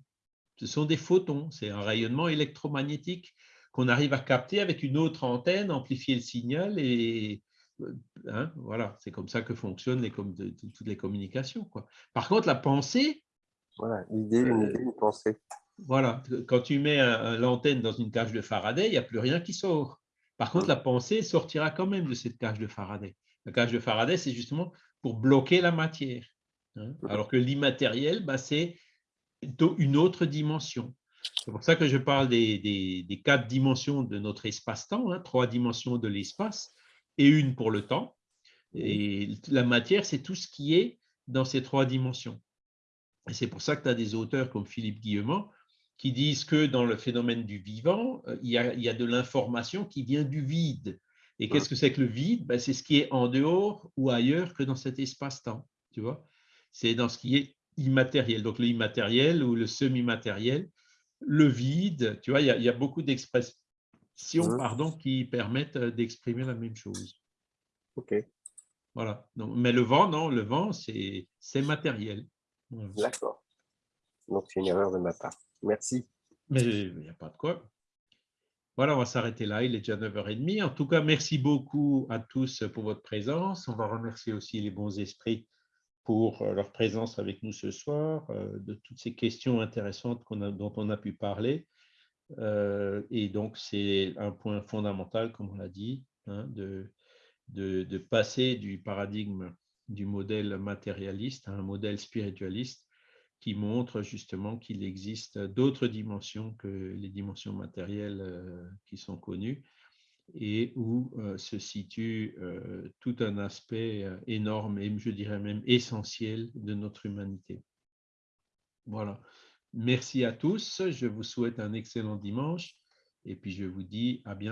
Ce sont des photons, c'est un rayonnement électromagnétique qu'on arrive à capter avec une autre antenne, amplifier le signal et euh, hein, voilà, c'est comme ça que fonctionnent les, toutes les communications. Quoi. Par contre, la pensée. Voilà, l'idée, une, euh, une pensée. Voilà, quand tu mets l'antenne dans une cage de Faraday, il n'y a plus rien qui sort. Par contre, la pensée sortira quand même de cette cage de Faraday. La cage de Faraday, c'est justement pour bloquer la matière. Hein. Alors que l'immatériel, bah, c'est une autre dimension. C'est pour ça que je parle des, quatre dimensions de notre espace-temps, hein, trois dimensions de l'espace et une pour le temps. Et la matière, c'est tout ce qui est dans ces trois dimensions. Et c'est pour ça que tu as des auteurs comme Philippe Guillemont qui disent que dans le phénomène du vivant, euh, il y a, il y a de l'information qui vient du vide. Et qu'est-ce que c'est que le vide? Ben, C'est ce qui est en dehors ou ailleurs que dans cet espace-temps. Tu vois? C'est dans ce qui est immatériel. Donc, le immatériel ou le semi-matériel, le vide, tu vois, il y a, beaucoup d'expressions pardon, qui permettent euh, d'exprimer la même chose. OK. Voilà. Donc, mais le vent, non, le vent, c'est matériel. D'accord. Donc, c'est une erreur de ma part. Merci. Mais il n'y a pas de quoi. Voilà, on va s'arrêter là. Il est déjà 9h30. En tout cas, merci beaucoup à tous pour votre présence. On va remercier aussi les bons esprits pour euh, leur présence avec nous ce soir, euh, de toutes ces questions intéressantes dont on a pu parler. Euh, et donc, c'est un point fondamental, comme on l'a dit, hein, de, de, passer du paradigme du modèle matérialiste à un modèle spiritualiste qui montre justement qu'il existe d'autres dimensions que les dimensions matérielles qui sont connues et où euh, se situe euh, tout un aspect énorme et je dirais même essentiel de notre humanité. Voilà. Merci à tous. Je vous souhaite un excellent dimanche et puis je vous dis à bientôt.